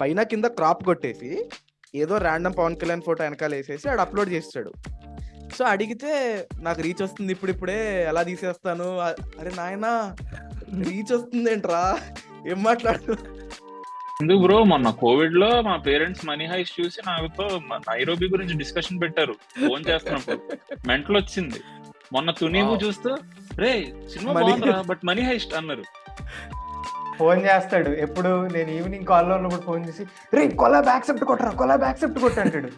పైన కింద క్రాప్ కొట్టేసి ఏదో ర్యాండమ్ పవన్ కళ్యాణ్ ఫోటో వెనకాల వేసేసి ఆడు అప్లోడ్ చేస్తాడు. సో అడిగితే నాకు రీచ్ వస్తుంది ఇప్పుడిప్పుడే ఎలా తీసేస్తాను? అరే నాయనా రీచ్ వస్తుంది ఏంట్రా ఏం మాట్లాడు ఎందుకు బ్రో మొన్న కోవిడ్లో మా పేరెంట్స్ మనీ హైస్ట్ చూసి నాతో నైరోబి గురించి డిస్కషన్ పెట్టారు. ఫోన్ చేస్తున్నప్పుడు. మెంటల్ వచ్చింది మొన్న Wow. చూస్తూ రే సినిమా బట్ మనీ హైస్ట్ అన్నారు. ఫోన్ చేస్తాడు. ఎప్పుడు నేను ఈవినింగ్ కాల్లో ఉన్నప్పుడు ఫోన్ చేసి రే కొలాబ్ యాక్సెప్ట్ కొట్టరా కొలాబ్ యాక్సెప్ట్ కొట్టు అంటాడు.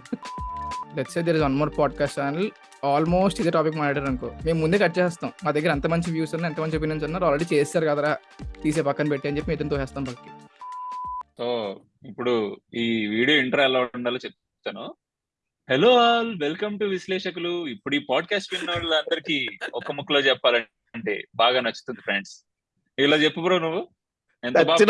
Let's say there is one more podcast channel almost ఇదే టాపిక్ మాట్లాడారు అనుకో. మేము ముందే కట్ చేస్తాం మా దగ్గర ఎంత మంచి వ్యూస్ ఉన్నాయి ఎంత మంచి ఒపీనియన్స్ ఉన్నారు ఆల్రెడీ చేస్తారు కదరా. తీసే పక్కన పెట్టి అని చెప్పి ఇతను తోసేస్తాం పక్కకి సో ఇప్పుడు ఈ వీడియో ఇంటర్ ఎలా ఉండాలో చెప్తాను. హలో ఆల్ వెల్కమ్ టు విశ్లేషకులు. ఇప్పుడు ఈ పాడ్కాస్ట్ విన్న వాళ్ళందరికీ ఒక ముక్కలో చెప్పాలంటే బాగా నచ్చుతుంది ఫ్రెండ్స్ ఇలా చెప్పు బ్రో నువ్వు. ఎంత బాగా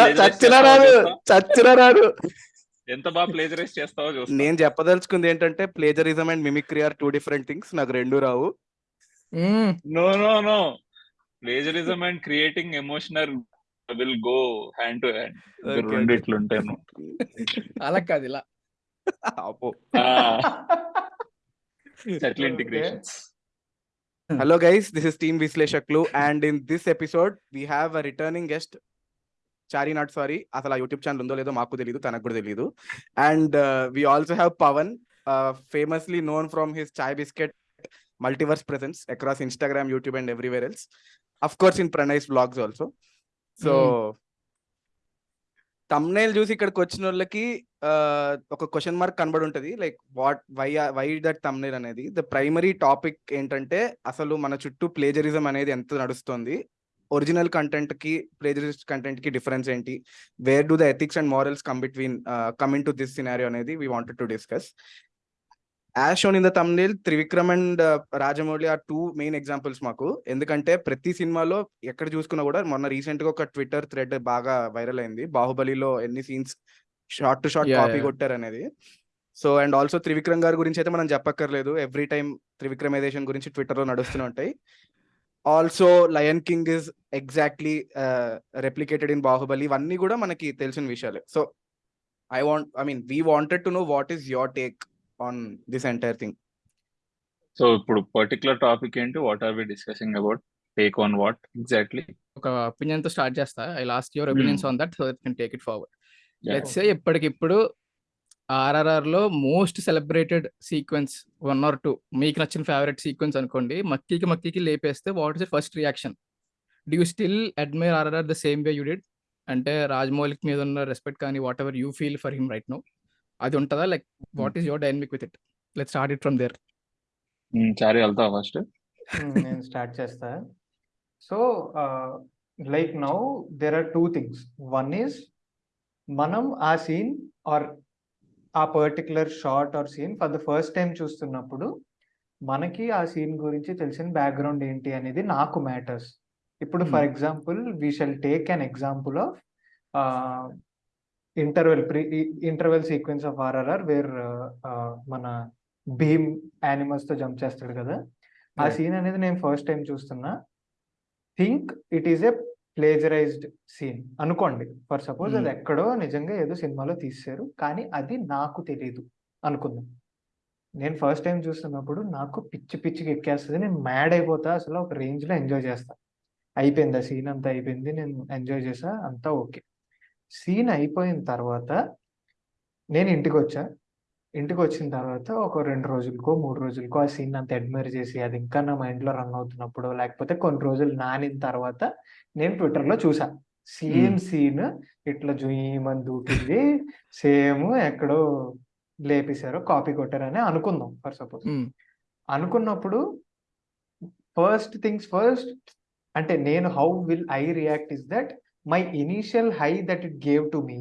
ఎంత ప్లేజరైజ్ చేస్తావో నేను చెప్పదలుచుకుంది ఏంటంటే plagiarism and mimicry are two different things నాకు రెండు రావు. No no no plagiarism and creating emotional will go hand to hand రెండు. ఇట్లుంటాను అలా కాదు ఇలా. అబ్బో. Settle Okay. Integrations Hello guys, this is Team Visleshaklu and in this episode we Chari not sorry. అసలు ఆ యూట్యూబ్ ఛానల్ ఉందో లేదో మాకు తెలియదు తనకు కూడా తెలియదు and we also have Pavan famously known from his chai biscuit multiverse presence across Instagram YouTube and everywhere else of course in Pranay's blogs also so thumbnail చూసి ఇక్కడికి వచ్చిన వాళ్ళకి uh, ఒక క్వశ్చన్ మార్క్ కనబడి ఉంటది. Like what why why that thumbnail అనేది? The primary topic ఏంటంటే అసలు మన చుట్టూ ప్లేజరిజం అనేది ఎంత నడుస్తుంది? ఒరిజినల్ కంటెంట్కి ప్లేజరిస్ట్ కంటెంట్కి డిఫరెన్స్ ఏంటి? Where do the ethics and morals come between coming to this scenario అనేది we wanted to discuss. As shown in the thumbnail Trivikram and Rajamouli are two main examples మాకు. ఎందుకంటే ప్రతి సినిమాలో ఎక్కడ చూసుకున్నా కూడా మొన్న రీసెంట్గా ఒక ట్విట్టర్ థ్రెడ్ బాగా వైరల్ అయింది. బాహుబలిలో ఎన్ని scenes shot to shot copy. కొట్టారు అనేది. సో అండ్ ఆల్సో త్రివిక్రమ్ గారి గురించి అయితే మనం చెప్పక్కర్లేదు. ఎవ్రీ టైం త్రివిక్రమైజేషన్ గురించి ట్విట్టర్లో నడుస్తూనే ఉంటాయి. Also lion king is exactly replicated in Baahubali ఇవన్నీ కూడా మనకి తెలిసిన విషయాలే. So I want I mean we wanted to know what is your take on this entire thing so ఇప్పుడు పర్టికులర్ టాపిక్ ఏంటి? What are we discussing about take on what exactly ఒక ఒపీనియన్తో start చేస్తా. I last your opinions on that so that can take it forward. Let's say ఇప్పటికిప్పుడు ఆర్ఆర్ఆర్లో most celebrated sequence one or two. మీకు నచ్చిన favourite sequence అనుకోండి. మక్కీకి మక్కీకి లేపేస్తే what is first reaction do you still admire RRR the same way you did అంటే రాజమౌళికి మీద ఉన్న రెస్పెక్ట్ కానీ whatever you feel for him right no అది ఉంటుందా? Like what is your dynamic with it let start it from there Chari వెళ్తావా first నేను start చేస్తా. So like now there are two things one is మనం ఆ scene or ఆ particular shot or scene for the first time చూస్తున్నప్పుడు మనకి ఆ scene గురించి తెలిసిన బ్యాక్గ్రౌండ్ ఏంటి అనేది నాకు మ్యాటర్స్ ఇప్పుడు for. Example we shall take an example of interval pre interval sequence of RRR where మన భీమ్ యానిమల్స్తో జంప్ చేస్తాడు కదా ఆ. సీన్ అనేది నేను ఫస్ట్ టైం చూస్తున్నా think it is a plagiarized scene అనుకోండి ఫర్ సపోజ్ అది Hmm. ఎక్కడో నిజంగా ఏదో సినిమాలో తీసారు కానీ అది నాకు తెలియదు అనుకుందాం. నేను ఫస్ట్ టైం చూస్తున్నప్పుడు నాకు పిచ్చి పిచ్చికి ఎక్కేస్తుంది నేను మ్యాడ్ అయిపోతా అసలు ఒక రేంజ్లో ఎంజాయ్ చేస్తా. అయిపోయింది ఆ సీన్ అంతా అయిపోయింది నేను ఎంజాయ్ చేసా అంతా ఓకే సీన్ అయిపోయిన తర్వాత నేను ఇంటికి వచ్చా ఇంటికి వచ్చిన తర్వాత ఒక రెండు రోజులకో మూడు రోజులకో ఆ సీన్ అంత అడ్మైర్ చేసి అది ఇంకా నా మైండ్లో రన్ అవుతున్నప్పుడు లేకపోతే కొన్ని రోజులు నానిన తర్వాత నేను ట్విట్టర్లో చూసా. సేమ్ సీన్ ఇట్లా జుయ్యమని దూకింది. సేమ్ ఎక్కడో లేపేశారు కాపీ కొట్టారని అనుకుందాం ఫర్ సపోజ్ అనుకున్నప్పుడు ఫస్ట్ థింగ్స్ ఫస్ట్ అంటే నేను how will I react is that my initial high that it gave to me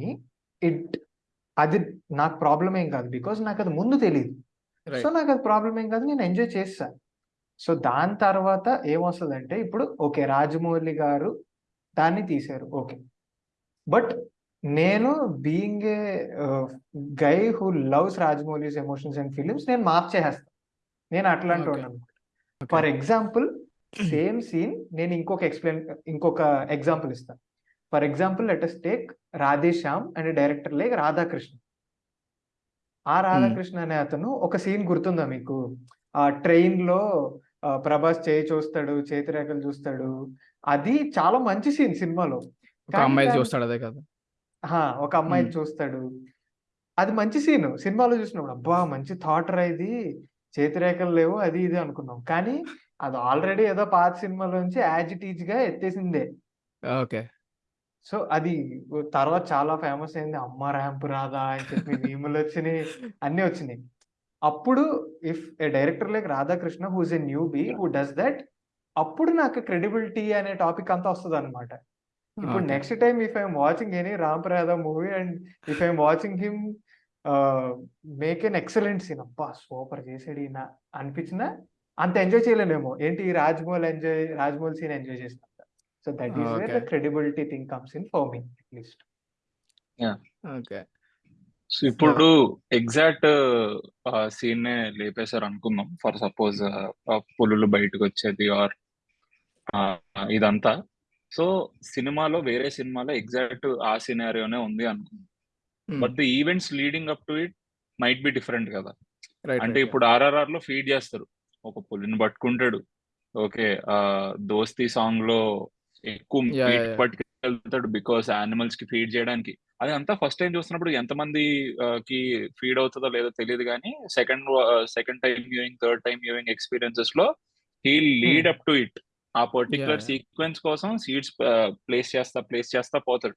it అది నాకు ప్రాబ్లం ఏం కాదు. బికాస్ నాకు అది ముందు తెలియదు సో నాకు అది ప్రాబ్లం ఏం కాదు నేను ఎంజాయ్ చేస్తా. సో దాని తర్వాత ఏమొస్తుంది అంటే ఇప్పుడు ఓకే రాజమౌళి గారు దాన్ని తీశారు. ఓకే బట్ నేను being a guy who loves Rajamouli's emotions and films నేను మాఫ్ చేసేస్తాను నేను అట్లాంటి. వాడిని ఫర్ ఎగ్జాంపుల్ సేమ్ సీన్ నేను ఇంకొక ఎక్స్ప్లెయిన్ ఇంకొక ఎగ్జాంపుల్ ఇస్తాను for example let us take Radhe Shyam and director like Radhakrishna ఆ రాధాకృష్ణ అనే అతను ఒక సీన్ గుర్తుందా మీకు? ఆ ట్రైన్లో ప్రభాస్ చేయి చూస్తాడు చేతిరేఖలు చూస్తాడు. అది చాలా మంచి సీన్ సినిమాలో. అమ్మాయి చూస్తాడు అదే కదా. ఒక అమ్మాయిని మ్మ్. చూస్తాడు. అది మంచి సీన్ సినిమాలో చూసినప్పుడు అబ్బా మంచి థాట్ రా ఇది. చేతిరేఖలు లేవు అది ఇది అనుకున్నాం. కానీ అది ఆల్రెడీ ఏదో పాత సినిమాలోంచి యాజ్ ఇట్ ఈజ్గా ఎత్తేసిందే. ఓకే. సో అది తర్వాత చాలా ఫేమస్ అయింది. అమ్మ ర్యాంప్ రాదా అని చెప్పి మీములు వచ్చినాయి. అన్ని వచ్చినాయి. అప్పుడు if a director like Radhakrishna whose a newbie who does that అప్పుడు నాకు క్రెడిబిలిటీ అనే టాపిక్ అంతా వస్తుంది అనమాట ఇప్పుడు. Next time if I'm watching any Ram ప్రయాద movie and if I'm watching him make an excellent scene అబ్బా సూపర్ చేసాడు ఈయన. అనిపించిన అంత ఎంజాయ్ చేయలేనేమో. ఏంటి Rajamouli enjoy Rajamouli scene enjoy చేసినంత so that is where the Okay. Credibility thing comes in for me at least okay so ఇప్పుడు exact scene నే లేపేశారు అనుకుందాం. ఫర్ సపోజ్ పులులు బయటకు వచ్చేది ఆర్ ఇదంతా. సో సినిమాలో వేరే సినిమాలో ఎగ్జాక్ట్ ఆ సినారియోనే ఉంది అనుకుందాం. But the events leading up to it might be different కదా. అంటే ఇప్పుడు ఆర్ఆర్ఆర్లో ఫీడ్ చేస్తారు. ఒక పులిని పట్టుకుంటాడు. ఓకే దోస్తి సాంగ్లో ఎక్కువ. పట్టుకెళ్తాడు బికాస్ యానిమల్స్కి ఫీడ్ చేయడానికి అది అంతా ఫస్ట్ టైం చూస్తున్నప్పుడు ఎంతమంది ఆ, కి ఫీడ్ అవుతుందో లేదో తెలియదు కానీ second second time viewing third time viewing ఎక్స్పీరియన్సెస్లో he lead up to it ఆ పర్టికులర్. సీక్వెన్స్ కోసం సీడ్స్ ప్లేస్ చేస్తా ప్లేస్ చేస్తా పోతాడు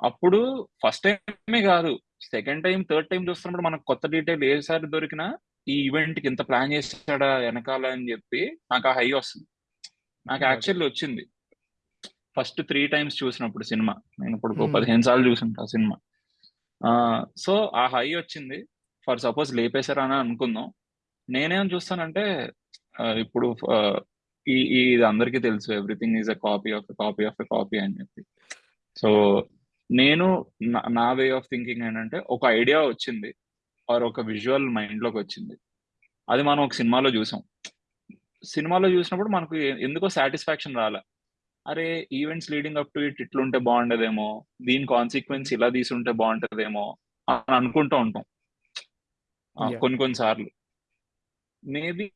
అప్పుడు ఫస్ట్ టైమే కాదు సెకండ్ టైం థర్డ్ టైం చూస్తున్నప్పుడు మనకు కొత్త డీటెయిల్ ఏసారి దొరికినా ఈ ఈవెంట్కి ఇంత ప్లాన్ చేశాడా వెనకాల అని చెప్పి నాకు ఆ హై వస్తుంది నాకు. యాక్చువల్లీ వచ్చింది ఫస్ట్ త్రీ టైమ్స్ చూసినప్పుడు సినిమా. నేను ఇప్పుడు. పదిహేను సార్లు చూసుంటా సినిమా. సో ఆ హై వచ్చింది. ఫర్ సపోజ్ లేపేశారా అని అనుకుందాం. నేనేం చూస్తానంటే ఇప్పుడు ఈ ఇది అందరికీ తెలుసు. Everything is a copy of copy of a copy అని చెప్పి. సో నేను నా- వే ఆఫ్ థింకింగ్ ఏంటంటే ఒక ఐడియా వచ్చింది. ఆర్ ఒక విజువల్ మైండ్లోకి వచ్చింది. అది మనం ఒక సినిమాలో చూసాం. సినిమాలో చూసినప్పుడు మనకు ఎందుకో సాటిస్ఫాక్షన్ రాలే. అరే events leading up to it ఇట్లుంటే బాగుండేదేమో దీని కాన్సిక్వెన్స్ ఇలా తీసుంటే బాగుంటదేమో అని అనుకుంటూ ఉంటాం. కొన్ని కొన్ని సార్లు. మేబీ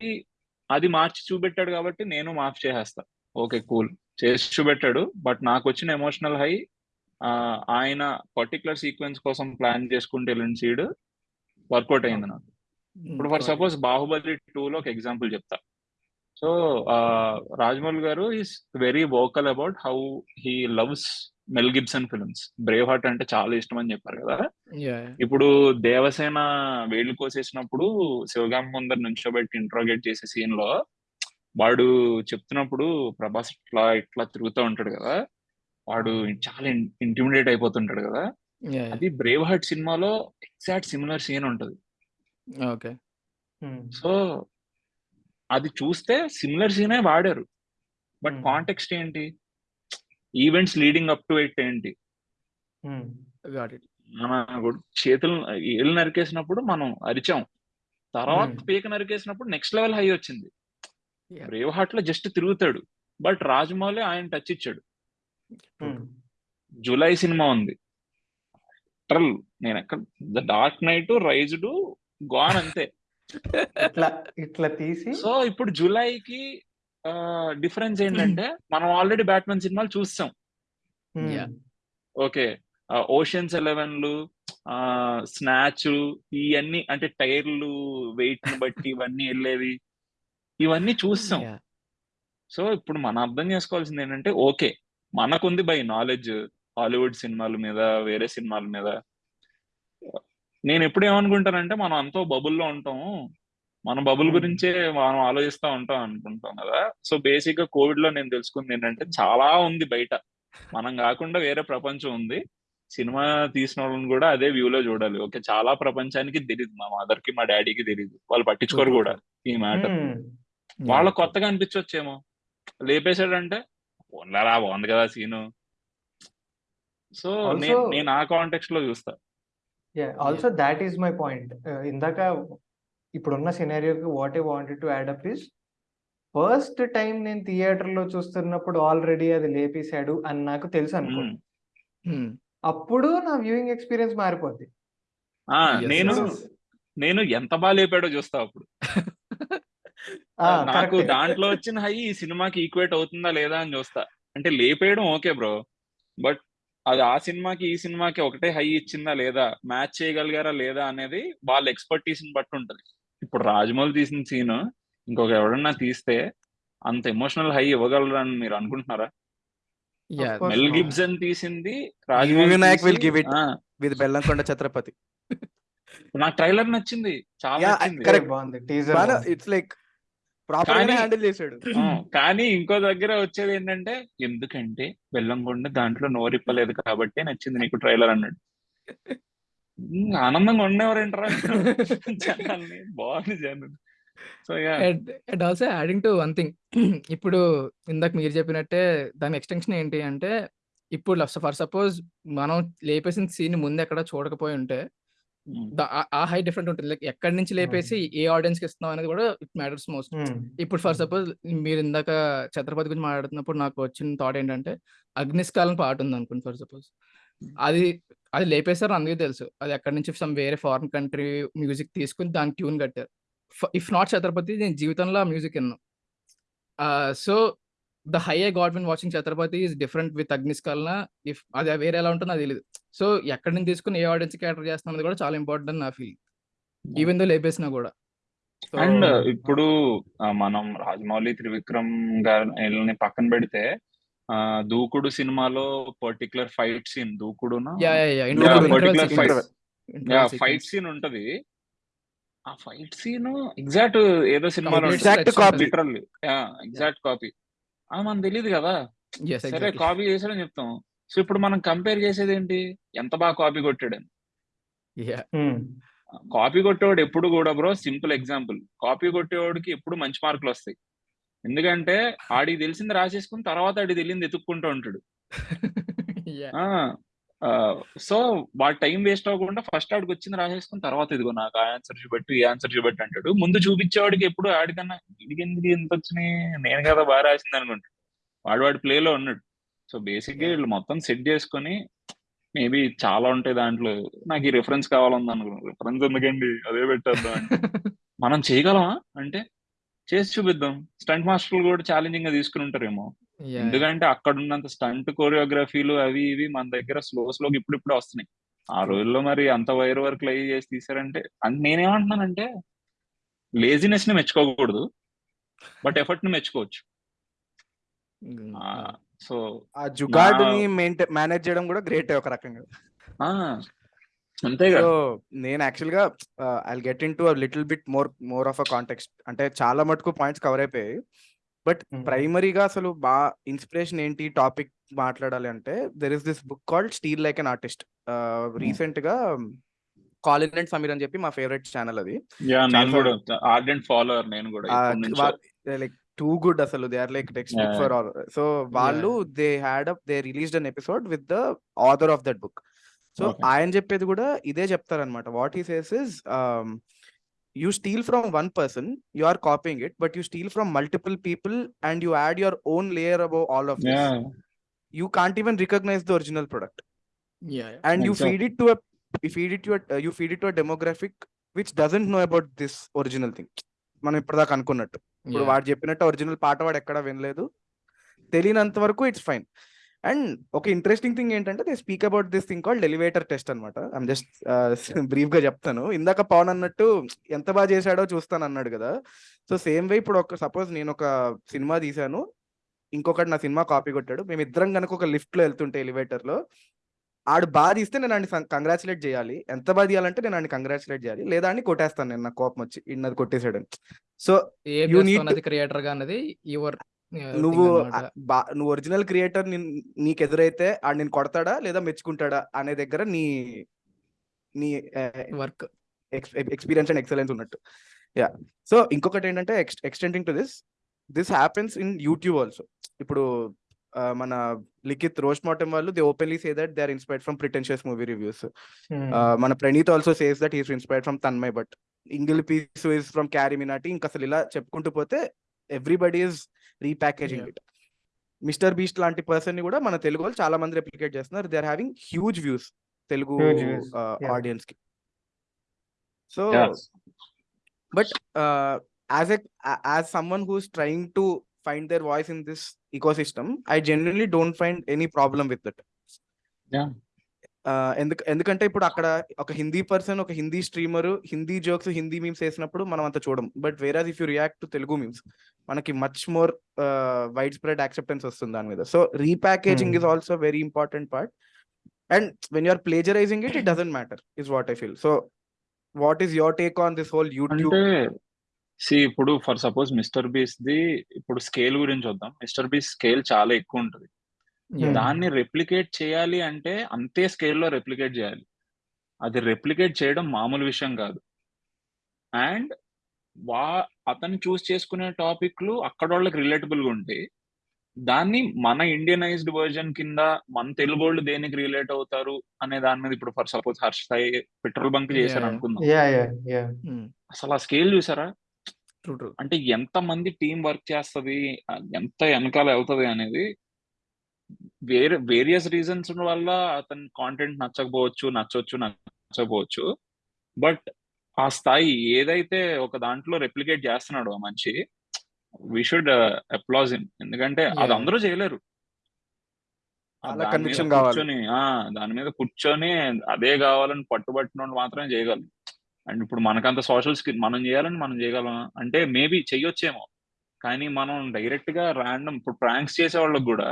అది మార్చి చూపెట్టాడు కాబట్టి నేను మార్చి చేసేస్తా. ఓకే కూల్ చేసి చూపెట్టాడు బట్ నాకు వచ్చిన ఎమోషనల్ హై ఆయన పర్టికులర్ సీక్వెన్స్ కోసం ప్లాన్ చేసుకుంటే వెళ్ళిన సీడ్ వర్కౌట్ అయింది నాకు. ఇప్పుడు ఫర్ సపోజ్ బాహుబలి టూ లో ఒక ఎగ్జాంపుల్ చెప్తా. So Rajamouli garu is very vocal about how he loves Mel Gibson films. Braveheart అంటే చాలా ఇష్టం అని చెప్పారు కదా. ఇప్పుడు దేవసేన వేళ్ళు కోసేసినప్పుడు శివగామి ముందర నుంచోబెట్టి ఇంట్రోగేట్ చేసే సీన్లో వాడు చెప్తున్నప్పుడు ప్రభాస్ ఇట్లా ఇట్లా తిరుగుతూ ఉంటాడు కదా. వాడు చాలా ఇంటిమిడేట్ అయిపోతుంటాడు కదా. అది బ్రేవ్ హార్ట్ సినిమాలో ఎగ్జాక్ట్ సిమిలర్ సీన్ ఉంటది. ఓకే సో అది చూస్తే సిమిలర్ సీనే వాడారు. But Hmm. కాంటెక్స్ట్ ఏంటి? Events leading up to it ఏంటి? ఇట్ మన చేతులు ఏళ్ళు నరికేసినప్పుడు మనం అరిచాం. తర్వాత Hmm. పీక నరికేసినప్పుడు నెక్స్ట్ లెవెల్ హై వచ్చింది. బ్రేవ్ హార్ట్లో జస్ట్ తిరుగుతాడు. బట్ రాజమౌళి ఆయన టచ్ ఇచ్చాడు. జూలై సినిమా ఉంది. ట్రల్ నేను ఎక్కడ the dark knight rises gone అంతే. ఇట్లా ఇట్లా తీసి సో ఇప్పుడు జూలైకి డిఫరెన్స్ ఏంటంటే మనం ఆల్రెడీ బ్యాట్మెన్ సినిమాలు చూస్తాం. ఓకే. ఓషన్స్ ఎలెవెన్లు స్నాచ్ ఇవన్నీ అంటే టైర్లు వెయిట్ని బట్టి ఇవన్నీ వెళ్ళేవి ఇవన్నీ చూస్తాం. సో ఇప్పుడు మనం అర్థం చేసుకోవాల్సింది ఏంటంటే ఓకే మనకుంది బై నాలెడ్జ్ హాలీవుడ్ సినిమాల మీద వేరే సినిమాల మీద. నేను ఎప్పుడు ఏమనుకుంటానంటే మనం అంతో బబుల్లో ఉంటాము మన బబుల్. గురించే మనం ఆలోచిస్తా ఉంటాం అనుకుంటాం కదా. సో బేసిక్గా కోవిడ్లో నేను తెలుసుకుంది ఏంటంటే చాలా ఉంది బయట. మనం కాకుండా వేరే ప్రపంచం ఉంది. సినిమా తీసిన వాళ్ళని కూడా అదే వ్యూ లో చూడాలి. ఓకే చాలా ప్రపంచానికి తెలియదు మా మదర్కి మా డాడీకి తెలియదు వాళ్ళు పట్టించుకోరు కూడా ఈ మ్యాటర్. వాళ్ళ కొత్తగా అనిపించవచ్చేమో లేపేశాడంటే పోన్లేరా బాగుంది కదా సీను. సో నేను ఆ కాంటెక్స్ట్లో చూస్తా. Yeah also that is my point ఇందాక ఇప్పుడున్న సినారియోకి what I wanted to add up is first time నేను థియేటర్లో చూస్తున్నప్పుడు ఆల్రెడీ అది లేపేశాడు అని నాకు తెలుసు అనుకో ఉమ్. Hmm. అప్పుడు నా వ్యూయింగ్ ఎక్స్పీరియన్స్ మారిపోద్ది నేను. నేను ఎంత బాగా లేపాడో చూస్తా అప్పుడు ఆ, నాకు. దాంట్లో వచ్చిన హై ఈ సినిమాకి ఈక్వేట్ అవుతుందా లేదా అని చూస్తా అంటే లేపేయడం ఓకే బ్రో బట్ అది ఆ సినిమాకి ఈ సినిమాకి ఒకటే హై ఇచ్చిందా లేదా? మ్యాచ్ చేయగలిగారా లేదా అనేది వాళ్ళ ఎక్స్పర్టీస్ని బట్టి ఉంటది. ఇప్పుడు రాజమౌళి తీసిన సీన్ ఇంకొక ఎవడన్నా తీస్తే అంత ఎమోషనల్ హై ఇవ్వగలరని మీరు అనుకుంటున్నారా. మెల్. గిబ్సన్ తీసింది రాజమౌళి వినాయక్ విత్ బెల్లంకొండ ఛత్రపతి నాకు ట్రైలర్ నచ్చింది చాలా. బాగుంది. టీజర్ ఇట్స్ లైక్ హ్యాండిల్ చేశాడు. కానీ ఇంకో దగ్గర వచ్చేది ఏంటంటే ఎందుకంటే బెల్లంకొండ దాంట్లో నోరిప్పలేదు కాబట్టి నచ్చింది నీకు ట్రైలర్ అన్నాడు. ఆనందంగా ఉండేవారేంటారా? జనాల్ని బాగుంది జనం. So yeah and and also adding to one thing ఇప్పుడు ఇందాక మీరు చెప్పినట్టే దాని ఎక్స్టెన్షన్ ఏంటి అంటే ఇప్పుడు ఫర్ సపోజ్ మనం లేపేసిన సీన్ ముందు ఎక్కడ చూడకపోయి ఉంటే ఆ- హై డిఫరెంట్ ఉంటుంది. లైక్ ఎక్కడి నుంచి లేపేసి ఏ ఆడియన్స్కి ఇస్తున్నాం అనేది కూడా ఇట్ మ్యాటర్స్ మోస్ట్. ఇప్పుడు ఫర్ సపోజ్ మీరు ఇందాక ఛత్రపతి గురించి మాట్లాడుతున్నప్పుడు నాకు వచ్చిన థాట్ ఏంటంటే అగ్నిస్కాలం పాట ఉంది అనుకోండి ఫర్ సపోజ్. అది అది లేపేశారు అందరికీ తెలుసు. అది ఎక్కడి నుంచి సమ్ వేరే ఫారిన్ కంట్రీ మ్యూజిక్ తీసుకుని దానికి ట్యూన్ కట్టారు. ఇఫ్ నాట్ ఛత్రపతి నేను జీవితంలో ఆ మ్యూజిక్ విన్నాను so the high I got when watching Chatrapathi is different with అగ్నిస్కాలన ఇఫ్ అది వేరే ఎలా ఉంటుందో నాకు తెలియదు సో ఎక్కడి నుంచి తీసుకుని ఏ ఆడియన్స్ క్యాటర్ చేస్తున్నది కూడా చాలా ఇంపార్టెంట్ నా ఫీల్ ఈవెన్ దో లేపేసినా కూడా. అండ్ ఇప్పుడు ఆ, మనం రాజమౌళి త్రివిక్రమ్ గారిని పక్కన పెడితే దూకుడు సినిమాలో particular fight scene particular sequence. Fight scene ఉంటది. ఆ ఫైట్ సీన్ ఎగ్జాక్ట్ ఏదో సినిమాలో. లిటరల్లీ యా ఎగ్జాక్ట్ కాపీ మనకు తెలియదు కదా. Yes, సరే. కాపీ చేసాడని చెప్తాం. సో ఇప్పుడు మనం కంపేర్ చేసేది ఏంటి ఎంత బాగా కాపీ కొట్టాడని. కాపీ కొట్టేవాడు ఎప్పుడు కూడా బ్రో సింపుల్ ఎగ్జాంపుల్ కాపీ కొట్టేవాడికి ఎప్పుడు మంచి మార్కులు వస్తాయి. ఎందుకంటే ఆడికి తెలిసింది రాసేసుకుని తర్వాత ఆడికి తెలియంది ఎత్తుక్కుంటూ ఉంటాడు. సో వాడు టైం వేస్ట్ అవ్వకుండా ఫస్ట్ ఆడికి వచ్చింది రాసేసుకుని తర్వాత ఇదిగో నాకు ఆ ఆన్సర్ చూపెట్టు ఈ ఆన్సర్ చూపెట్టు అంటాడు. ముందు చూపించేవాడికి ఎప్పుడు ఆడికన్నా వీడికి ఎందుకు ఎంత వచ్చినాయి? నేను కదా బాగా రాసింది అనుకుంటాడు. వాడు వాడి ప్లేలో ఉన్నాడు. సో బేసిక్గా వీళ్ళు మొత్తం సెట్ చేసుకొని మేబీ చాలా ఉంటాయి దాంట్లో. నాకు ఈ రిఫరెన్స్ కావాలని అనుకున్నాను రిఫరెన్స్ ఎందుకండి? అదే పెట్టేద్దాం? మనం చేయగలమా? అంటే చేసి చూపిద్దాం. స్టంట్ మాస్టర్లు కూడా ఛాలెంజింగ్గా తీసుకుని ఉంటారేమో. ఎందుకంటే అక్కడ ఉన్నంత స్టంట్ కొరియోగ్రఫీలు అవి ఇవి మన దగ్గర స్లో స్లోగా ఇప్పుడు ఇప్పుడు వస్తున్నాయి. ఆ రోజుల్లో మరి అంత వైర్ వర్క్ లై చేసి తీసారంటే నేనేమంటున్నానంటే లేజినెస్ని మెచ్చుకోకూడదు బట్ ఎఫర్ట్ని మెచ్చుకోవచ్చు. Mm, సో ఆ జుగాడ్ని మెయింటైన్ మేనేజ్ చేయడం కూడా గ్రేట్ ఒక రకంగా. అంతేగా సో నేను యాక్చువల్గా I get in to little bit more more of a context అంటే చాలా మటుకు పాయింట్స్ కవర్ అయిపోయాయి. బట్. ప్రైమరీగా అసలు బా ఇన్స్పిరేషన్ ఏంటి టాపిక్ మాట్లాడాలి అంటే there is this book called steal like an artist రీసెంట్గా కాలిన్ అండ్ సమీర్ అని చెప్పి మా ఫేవరెట్ ఛానల్ అది ఫాలోవర్ నేను కూడా. లైక్ టూ గుడ్ అసలు they are like textbook. For all so వాళ్ళు they had up they released an episode with the author of that book so. ఆయన చెప్పేది కూడా ఇదే చెప్తారనమాట what he says is you steal from one person you are copying it but you steal from multiple people and you add your own layer above all of this Yeah. You can't even recognise the original product Yeah. yeah. and you Exactly. feed it to a you feed it to a uh, you feed it to a demographic which doesn't know about this original thing మనం ఇప్పటిదాకా అనుకున్నట్టు ఇప్పుడు. వాడు చెప్పినట్టు original పాట వాడు ఎక్కడ వినలేదు తెలియనంత వరకు ఇట్స్ ఫైన్ అండ్ ఒక ఇంట్రెస్టింగ్ థింగ్ ఏంటంటే they speak about this thing called elevator test అనమాట ఐమ్ జస్ట్ బ్రీఫ్గా చెప్తాను. ఇందాక పవన్ అన్నట్టు ఎంత బాగా చేశాడో చూస్తాను అన్నాడు కదా. సో సేమ్ వే ఇప్పుడు ఒక సపోజ్ నేను ఒక సినిమా తీశాను. ఇంకొకటి నా సినిమా కాపీ కొట్టాడు. మేము ఇద్దరం కనుక ఒక లిఫ్ట్లో వెళ్తుంటే ఎలివేటర్లో ఆడు బాగా తీస్తే నేను ఆడిని కంగ్రాచులేట్ చేయాలి. ఎంత బాగా తీయాలంటే నేను ఆడిని కంగ్రాచులేట్ చేయాలి. లేదా అని కొట్టేస్తాను నేను నాకు కోపం వచ్చి ఇన్నది కొట్టేసాడని సో క్రియేటర్గా అన్నది యువర్ నువ్వు బా- నువ్వు ఒరిజినల్ క్రియేటర్ నీకు ఎదురైతే ఆడు నేను కొడతాడా లేదా మెచ్చుకుంటాడా అనే దగ్గర నీ నీ వర్క్ ఎక్స్పీరియన్స్ అండ్ ఎక్సలెన్స్ ఉన్నట్టు. యా. సో ఇంకొకటి ఏంటంటే extending to this this happens in YouTube also. ఇప్పుడు ఆ, మన లిఖిత్ రోజ్ మాటం వాళ్ళు they openly say that they are inspired from pretentious movie reviews. మన Praneeth also says that is inspired from Tanmay but ఇంగిల్ piece is from Carry Minati ఇంకా అసలు ఇలా చెప్పుకుంటూ పోతే everybody is repackaging Mister Beast లాంటి పర్సన్ కూడా మన తెలుగు వాళ్ళు చాలా మంది రెప్లికేట్ చేస్తున్నారు. They are having huge views Telugu ఆడియన్స్కి. So but as as someone who's trying to find their voice in this eco I generally don't find any problem with that ఎందుకు ఎందుకంటే ఇప్పుడు అక్కడ ఒక హిందీ పర్సన్ ఒక Hindi streamer Hindi jokes Hindi memes వేసినప్పుడు మనం అంత చూడం. But whereas if you react to Telugu memes మనకి much more widespread acceptance వస్తుంది దాని మీద. So repackaging. Is also very important part and when you're plagiarising it it doesn't matter is what I feel so what is your take on this whole YouTube see ఇప్పుడు for suppose Mr Beast the ఇప్పుడు scale గురించి వద్దాం Mister Beast scale చాలా ఎక్కువ ఉంటుంది. దాన్ని replicate చేయాలి అంటే అంతే స్కేల్లో రెప్లికేట్ చేయాలి అది రెప్లికేట్ చేయడం మామూలు విషయం కాదు అండ్ వా అతను చూస్ చేసుకునే టాపిక్లు అక్కడ వాళ్ళకి రిలేటబుల్గా ఉంటాయి దాన్ని మన ఇండియనైజ్డ్ వర్జన్ కింద మన తెలుగు వాళ్ళు దేనికి రిలేట్ అవుతారు అనే దాని మీద ఇప్పుడు for suppose Harsh Sai petrol bunk చేశారు. అనుకుందాం. అసలు ఆ స్కేల్ చూసారా. అంటే ఎంత మంది టీం వర్క్ చేస్తది ఎంత వెనకాల అవుతుంది అనేది వేరే వేరియస్ రీజన్స్ వల్ల అతని కాంటెంట్ నచ్చకపోవచ్చు నచ్చవచ్చు నచ్చకపోవచ్చు. బట్ ఆ స్థాయి ఏదైతే ఒక దాంట్లో రెప్లికేట్ చేస్తున్నాడు ఆ మనిషి వి షుడ్ అప్లాజ్ హిమ్ ఎందుకంటే అది. అందరూ చేయలేరు. కూర్చొని దాని మీద కూర్చొని అదే కావాలని పట్టుబట్టిన మాత్రమే చేయగలరు అండ్ ఇప్పుడు మనకంత సోషల్ స్కిల్ మనం చేయాలని మనం చేయగలం అంటే మేబీ చెయ్యొచ్చేమో కానీ మనం డైరెక్ట్గా ర్యాండమ్ ఇప్పుడు ప్రాంక్స్ చేసే వాళ్ళకి కూడా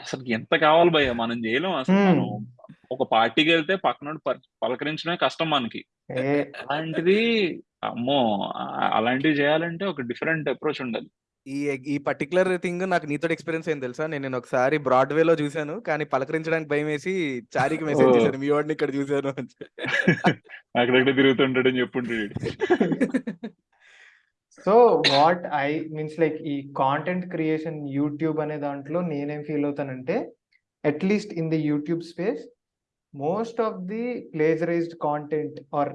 అసలు ఎంత కావాలి భయ్య? మనం చేయలేం. అసలు Hmm. మనం ఒక పార్టీకి వెళ్తే పక్కన పలకరించడమే కష్టం మనకి. ఏ. అలాంటిది అమ్మో అలాంటివి చేయాలంటే ఒక డిఫరెంట్ అప్రోచ్ ఉండాలి. ఈ ఈ పర్టికులర్ థింగ్ నాకు నీతో ఎక్స్పీరియన్స్ అయింది తెలుసా? నేను నేను ఒకసారి బ్రాడ్వే లో చూశాను కానీ పలకరించడానికి భయం వేసి చారికి మెసేజ్. చేశాను మీ వాడిని ఇక్కడ చూశాను అని. చెప్పి. అక్కడక్కడ తిరుగుతుంటాడని చెప్పుంటాడు so what I means like ఈ కాంటెంట్ క్రియేషన్ యూట్యూబ్ అనే దాంట్లో నేనేం feel అవుతానంటే at least in the YouTube space most of the plagiarised content or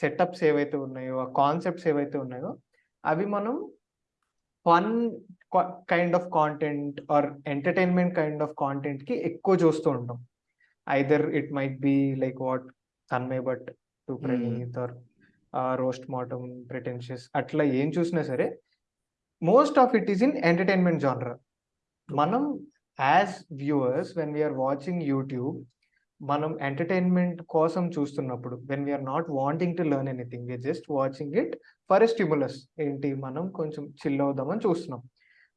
setups ఏవైతే ఉన్నాయో ఆ కాన్సెప్ట్స్ ఏవైతే ఉన్నాయో అవి మనం fun kind of content or entertainment kind of కాంటెంట్కి ఎక్కువ చూస్తూ ఉంటాం. Either it might be like what Tanmay Bhat to Praneeth or roast మాటం pretentious అట్లా ఏం చూసినా సరే most of it is in entertainment genre మనం as viewers when we're watching YouTube మనం entertainment కోసం చూస్తున్నప్పుడు when we're not wanting to learn anything we're just watching it for a stimulus ఏంటి? మనం కొంచెం చిల్ అవుదామని చూస్తున్నాం.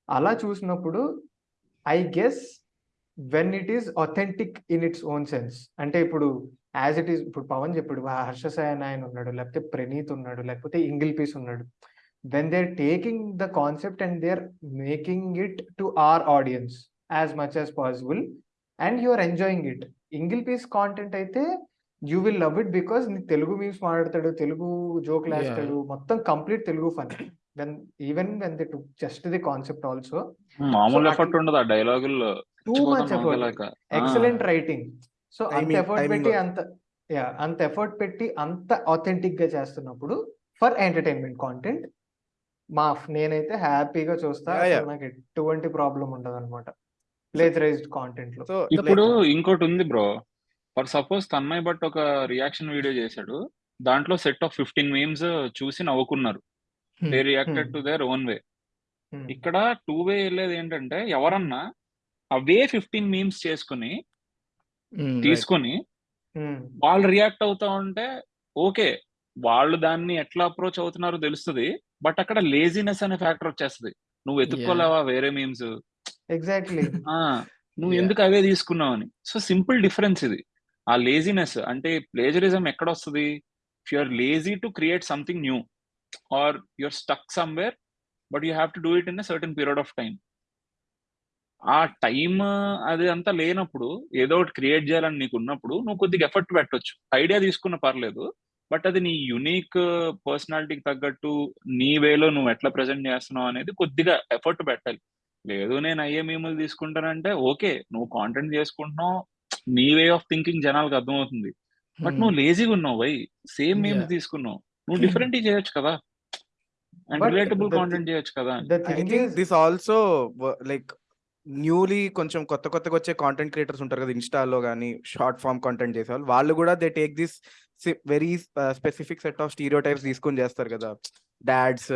అలా చూసినప్పుడు I guess when it is authentic in its own sense అంటే ఇప్పుడు యాజ్ ఇట్ ఈస్ ఇప్పుడు పవన్ చెప్పాడు "వా, హర్ష సాయన్ ఆయన ఉన్నాడు లేకపోతే ప్రణీత్ ఉన్నాడు లేకపోతే ఇంగిల్ పీస్ ఉన్నాడు. When they taking the concept and they are making it to our audience as much as possible and you are enjoying it ఇంగిల్ పీస్ కాంటెంట్ అయితే you will love it because నీ తెలుగు మీమ్స్ మాట్లాడతాడు తెలుగు జోక్. వేస్తాడు మొత్తం complete Telugu fun when even when they to just the concept also మామూలు effort ఉండదు ఆ డైలాగుల్లో too much effort excellent writing so అంత ఎఫర్ట్ పెట్టి. అంత యా అంత ఎఫర్ట్ పెట్టి అంత ఆథెంటిక్గా చేస్తున్నప్పుడు ఫర్ ఎంటర్టైన్మెంట్ కాంటెంట్ మా నేనైతే హ్యాపీగా చూస్తా. నాకు ఎటువంటి ప్రాబ్లం ఉండదు అనమాట ప్లేజరైజ్డ్ కాంటెంట్లో సో ఇప్పుడు ఇంకోటి ఉంది bro for suppose Tanmay Bhat ఒక రియాక్షన్ వీడియో చేశాడు దాంట్లో సెట్ ఆఫ్ ఫిఫ్టీన్ మీమ్స్ చూసి నవ్వుకున్నారు. They reacted. To their own way ఇక్కడ టూ వే వెళ్ళేది ఏంటంటే ఎవరన్నా అవే ఫిఫ్టీన్ మీమ్స్ చేసుకుని. తీసుకుని వాళ్ళు రియాక్ట్ అవుతా ఉంటే ఓకే వాళ్ళు దాన్ని ఎట్లా అప్రోచ్ అవుతున్నారో తెలుస్తుంది బట్ అక్కడ లేజినెస్ అనే ఫ్యాక్టర్ వచ్చేస్తుంది. నువ్వు ఎత్తుక్కోలేవా వేరే మీమ్స్ ఎగ్జాక్ట్లీ నువ్వు. ఎందుకు అవే తీసుకున్నావు అని. సో సింపుల్ డిఫరెన్స్ ఇది. ఆ లేజినెస్ అంటే ప్లేజరిజం ఎక్కడ వస్తుంది if you are lazy to create something new or you're stuck somewhere but you have to do it in a certain period of time ఆ టైం అది అంతా లేనప్పుడు ఏదో ఒకటి క్రియేట్ చేయాలని నీకు ఉన్నప్పుడు నువ్వు కొద్దిగా ఎఫర్ట్ పెట్టొచ్చు. ఐడియా తీసుకున్న పర్లేదు బట్ అది నీ యునిక్ పర్సనాలిటీకి తగ్గట్టు నీ వేలో నువ్వు ఎట్లా ప్రజెంట్ చేస్తున్నావు అనేది కొద్దిగా ఎఫర్ట్ పెట్టాలి. లేదు నేను అయ్యే మీములు తీసుకుంటానంటే ఓకే నువ్వు కాంటెంట్ చేసుకుంటున్నావు నీ వే ఆఫ్ థింకింగ్ జనాలకు అర్థమవుతుంది. But Hmm. నువ్వు లేజీగా ఉన్నావు వై సేమ్ మీమ్స్ Yeah. తీసుకున్నావు. నువ్వు డిఫరెంట్ చేయొచ్చు కదా. అండ్ రిలేటబుల్ కాంటెంట్ చేయొచ్చు కదా. The I thing think is this also like newly కొంచెం కొత్త కొత్తగా వచ్చే కాంటెంట్ క్రియేటర్స్ ఉంటారు కదా ఇన్స్టాలో కానీ షార్ట్ ఫామ్ కాంటెంట్ చేసే వాళ్ళు కూడా they take this very specific set of stereotypes తీసుకొని చేస్తారు కదా. డాడ్స్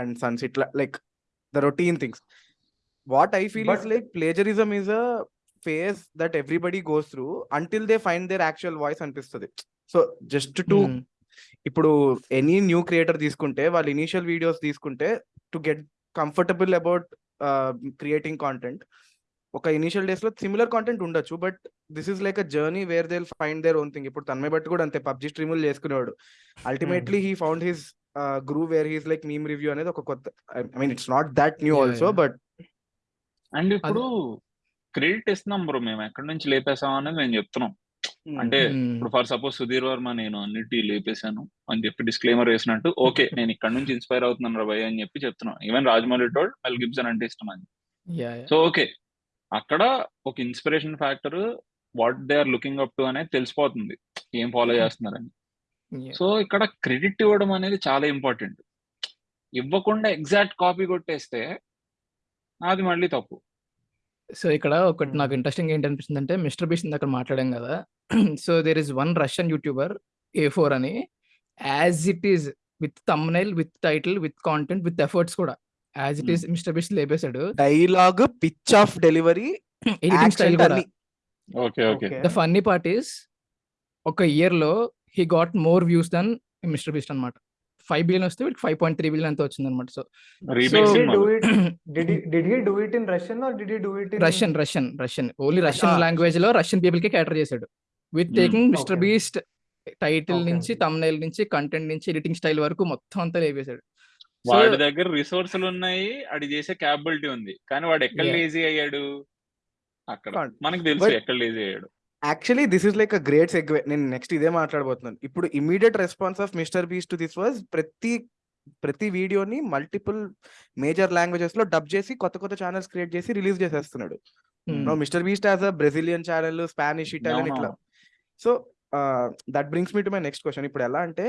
అండ్ సన్స్ ఇట్లా like the routine things what I feel is like plagiarism is a phase that everybody goes through until they find their actual voice అనిపిస్తుంది. So just to. ఇప్పుడు any new creator తీసుకుంటే వాళ్ళు initial videos తీసుకుంటే to get comfortable about creating content ఒక initial డేస్లో similar content ఉండొచ్చు but this is like a journey where they find their own thing ఇప్పుడు తన్మయ్ బట్టి కూడా అంతే పబ్జి స్ట్రీములు చేసుకునేవాడు. Ultimately he found his groove where he's like meme review అనేది ఒక కొత్త I mean it's not that new also. But and ఇప్పుడు క్రెడిట్ ఇస్తున్నాం బ్రో మేము ఎక్కడి నుంచి లేపేసాం అనేది మేము చెప్తున్నాం. అంటే Hmm. ఇప్పుడు ఫర్ సపోజ్ సుధీర్ వర్మ నేను అన్నిటి లేపేశాను అని చెప్పి డిస్క్లైమర్ వేసినట్టు ఓకే నేను ఇక్కడ నుంచి ఇన్స్పైర్ అవుతున్నాను రా భయ్ అని చెప్పి చెప్తున్నాను even Rajamouli told Mel Gibson అంటే ఇష్టం అని. సో ఓకే అక్కడ ఒక inspiration factor what they are looking up to అనేది తెలిసిపోతుంది. ఏం ఫాలో చేస్తున్నారని. Yeah. సో ఇక్కడ క్రెడిట్ ఇవ్వడం అనేది చాలా ఇంపార్టెంట్ ఇవ్వకుండా ఎగ్జాక్ట్ కాపీ కొట్టేస్తే అది మళ్ళీ తప్పు. సో ఇక్కడ ఒకటి నాకు. ఇంట్రెస్టింగ్ ఏంటి అనిపిస్తుంది అంటే మిస్టర్ బీస్ట్ దగ్గర మాట్లాడాం కదా so there is one Russian YouTuber A four అని as it is with thumbnail with title with content with efforts కూడా as it. Is Mr Beast లేపేశాడు dialogue pitch of delivery editing style కూడా okay okay Okay. The funny part is ఒక ఇయర్లో he got more views than Mr Beast అన్నమాట five billion వస్తే వీటికి five point three billion అంత వచ్చింది అనమాట so remake So- Did he do సినిమాలు it? Did he did he do it in Russian or did he do it in Russian Russian Russian only Russian లాంగ్వేజ్లో Russian పీపుల్కి cater చేశాడు with. Taking Mr. Beast title నుంచి. Thumbnail నుంచి content నుంచి editing style వరకు మొత్తం అంతా లేపేశాడు so వాడి దగ్గర రిసోర్సులు ఉన్నాయి అది చేసే క్యాపబిలిటీ ఉంది కానీ వాడు ఎక్కడ. లేజీ అయ్యాడు అక్కడ. మనకు తెలుసు ఎక్కడ లేజీ అయ్యాడు actually this is like a great segue నేను నెక్స్ట్ ఇదే మాట్లాడబోతున్నాను. ఇప్పుడు immediate response of Mr Beast to this was ప్రతి ప్రతి వీడియోని మల్టిపుల్ మేజర్ లాంగ్వేజెస్లో డబ్ చేసి కొత్త కొత్త ఛానల్స్ క్రియేట్ చేసి రిలీజ్ చేసేస్తున్నాడు. No Mr Beast as a Brazilian channel Spanish Italian ఇట్లా. So that brings me to my next question ఇప్పుడు ఎలా అంటే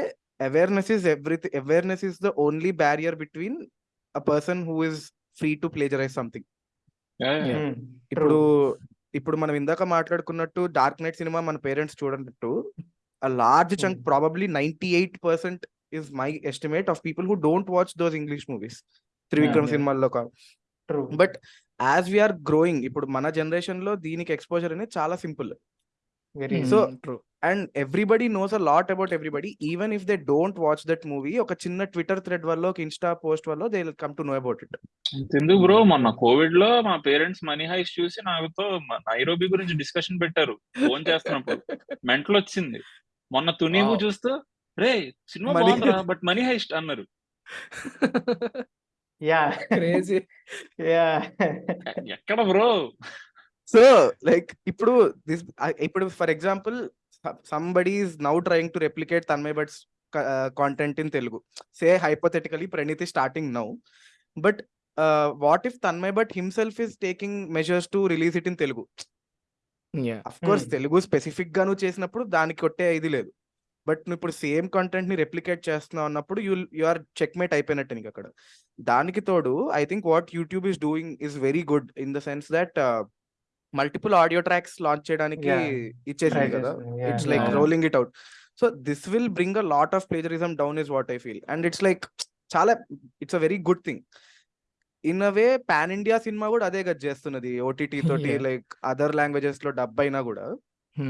awareness is everything awareness is the only barrier between a person who is free to plagiarise something Yeah, yeah. ఇప్పుడు. ఇప్పుడు మనం ఇందాక మాట్లాడుకున్నట్టు Dark Knight cinema మన పేరెంట్స్ చూడనట్టు a large chunk Hmm. probably 98% is my estimate of people who don't watch those english movies Trivikram Yeah. సినిమాల్లో. But as we're growing ఇప్పుడు మన జనరేషన్లో దీనికి ఎక్స్పోజర్ అనేది చాలా simple Very So- true and everybody knows a lot about everybody even if they don't watch that movie ఒక చిన్న Twitter thread వల్ల ఒక ఇన్స్టా పోస్ట్ వల్ల they come to know about it ఎందుకు బ్రో మొన్న కోవిడ్లో మా పేరెంట్స్ మనీ హైస్ చూసి నాతో నైరోబి గురించి డిస్కషన్ పెట్టారు. ఫోన్ చేస్తున్నప్పుడు. మెంటల్ వచ్చింది. మొన్న Wow. చూస్తూ రే సినిమా బాగుందిరా బట్ మనీ హైస్ట్ అన్నారు. Yeah. Crazy Yeah. ఎ- ఎక్కడ బ్రో సో లైక్ ఇప్పుడు దిస్ ఇప్పుడు for example somebody is now trying to replicate Tanmay Bhat's content in Telugu say hypothetically Praneeth starting now but what if Tanmay Bhat himself is taking measures to release it in Telugu of course. Telugu స్పెసిఫిక్గా నువ్వు చేసినప్పుడు దానికి కొట్టే ఇది లేదు. But నువ్వు ఇప్పుడు same కంటెంట్ని రెప్లికేట్ చేస్తున్నావు అన్నప్పుడు యూ యు ఆర్ చెక్మేట్ అయిపోయినట్టు నీకు అక్కడ. దానికి తోడు I think what YouTube is doing is very good in the sense that multiple audio tracks launch చేయడానికి. ఇచ్చేసింది కదా. It's like. Rolling it out so this will bring a lot of plagiarism down is what I feel and it's like చాలా it's a very good thing in a way pan India cinema కూడా అదే కదా చేస్తున్నది OTT తోటి. Like other లాంగ్వేజెస్లో dub అయినా కూడా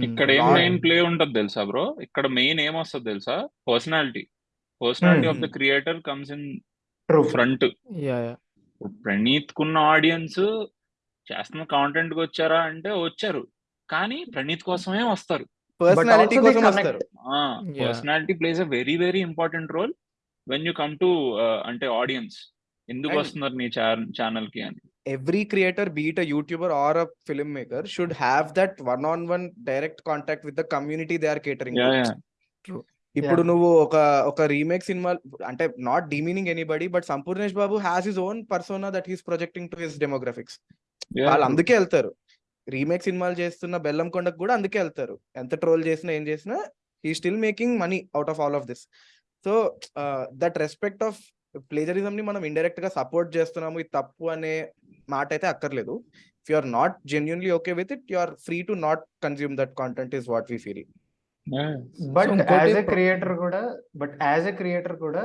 ఇక్కడ ఏం. మెయిన్ ప్లే ఉంటది తెలుసా బ్రో ఇక్కడ మెయిన్ ఏం వస్తుంది తెలుసా personality personality of the Hmm. Creator comes in. Front yeah yeah Praneeth కున్న ఆడియన్స్ చేస్తున్న కాంటెంట్కి వచ్చారా అంటే వచ్చారు. కానీ ప్రణీత్ కోసమే వస్తారు. పర్సనాలిటీ కోసం. వస్తారు. Personality plays a very very important role when you come to అంటే ఆడియన్స్ ఎందుకు వస్తున్నారు నీ ఛానల్కి అని. every creator be it a youtuber or a filmmaker should have that one on one direct contact with the community they are catering yeah to yeah ఇప్పుడు. నువ్వు ఒక ఒక రీమేక్ సినిమా అంటే not demeaning anybody but Sampoornesh Babu has his own persona that he's projecting to his demographics వాళ్ళు అందుకే వెళ్తారు. Remake సినిమాలు చేస్తున్న బెల్లం కొండకు కూడా అందుకే వెళ్తారు. ఎంత ట్రోల్ చేసినా ఏం చేసినా he still making money out of all of this so that respect of plagiarism ని మనం ఇండైరెక్ట్గా సపోర్ట్ చేస్తున్నాము ఇది తప్పు అనే మాట అయితే అక్కర్లేదు. If you are not genuinely okay with it you are free to not consume that content is what we feel but as a creator కూడా బట్ యాజ్ ఎ క్రియేటర్ కూడా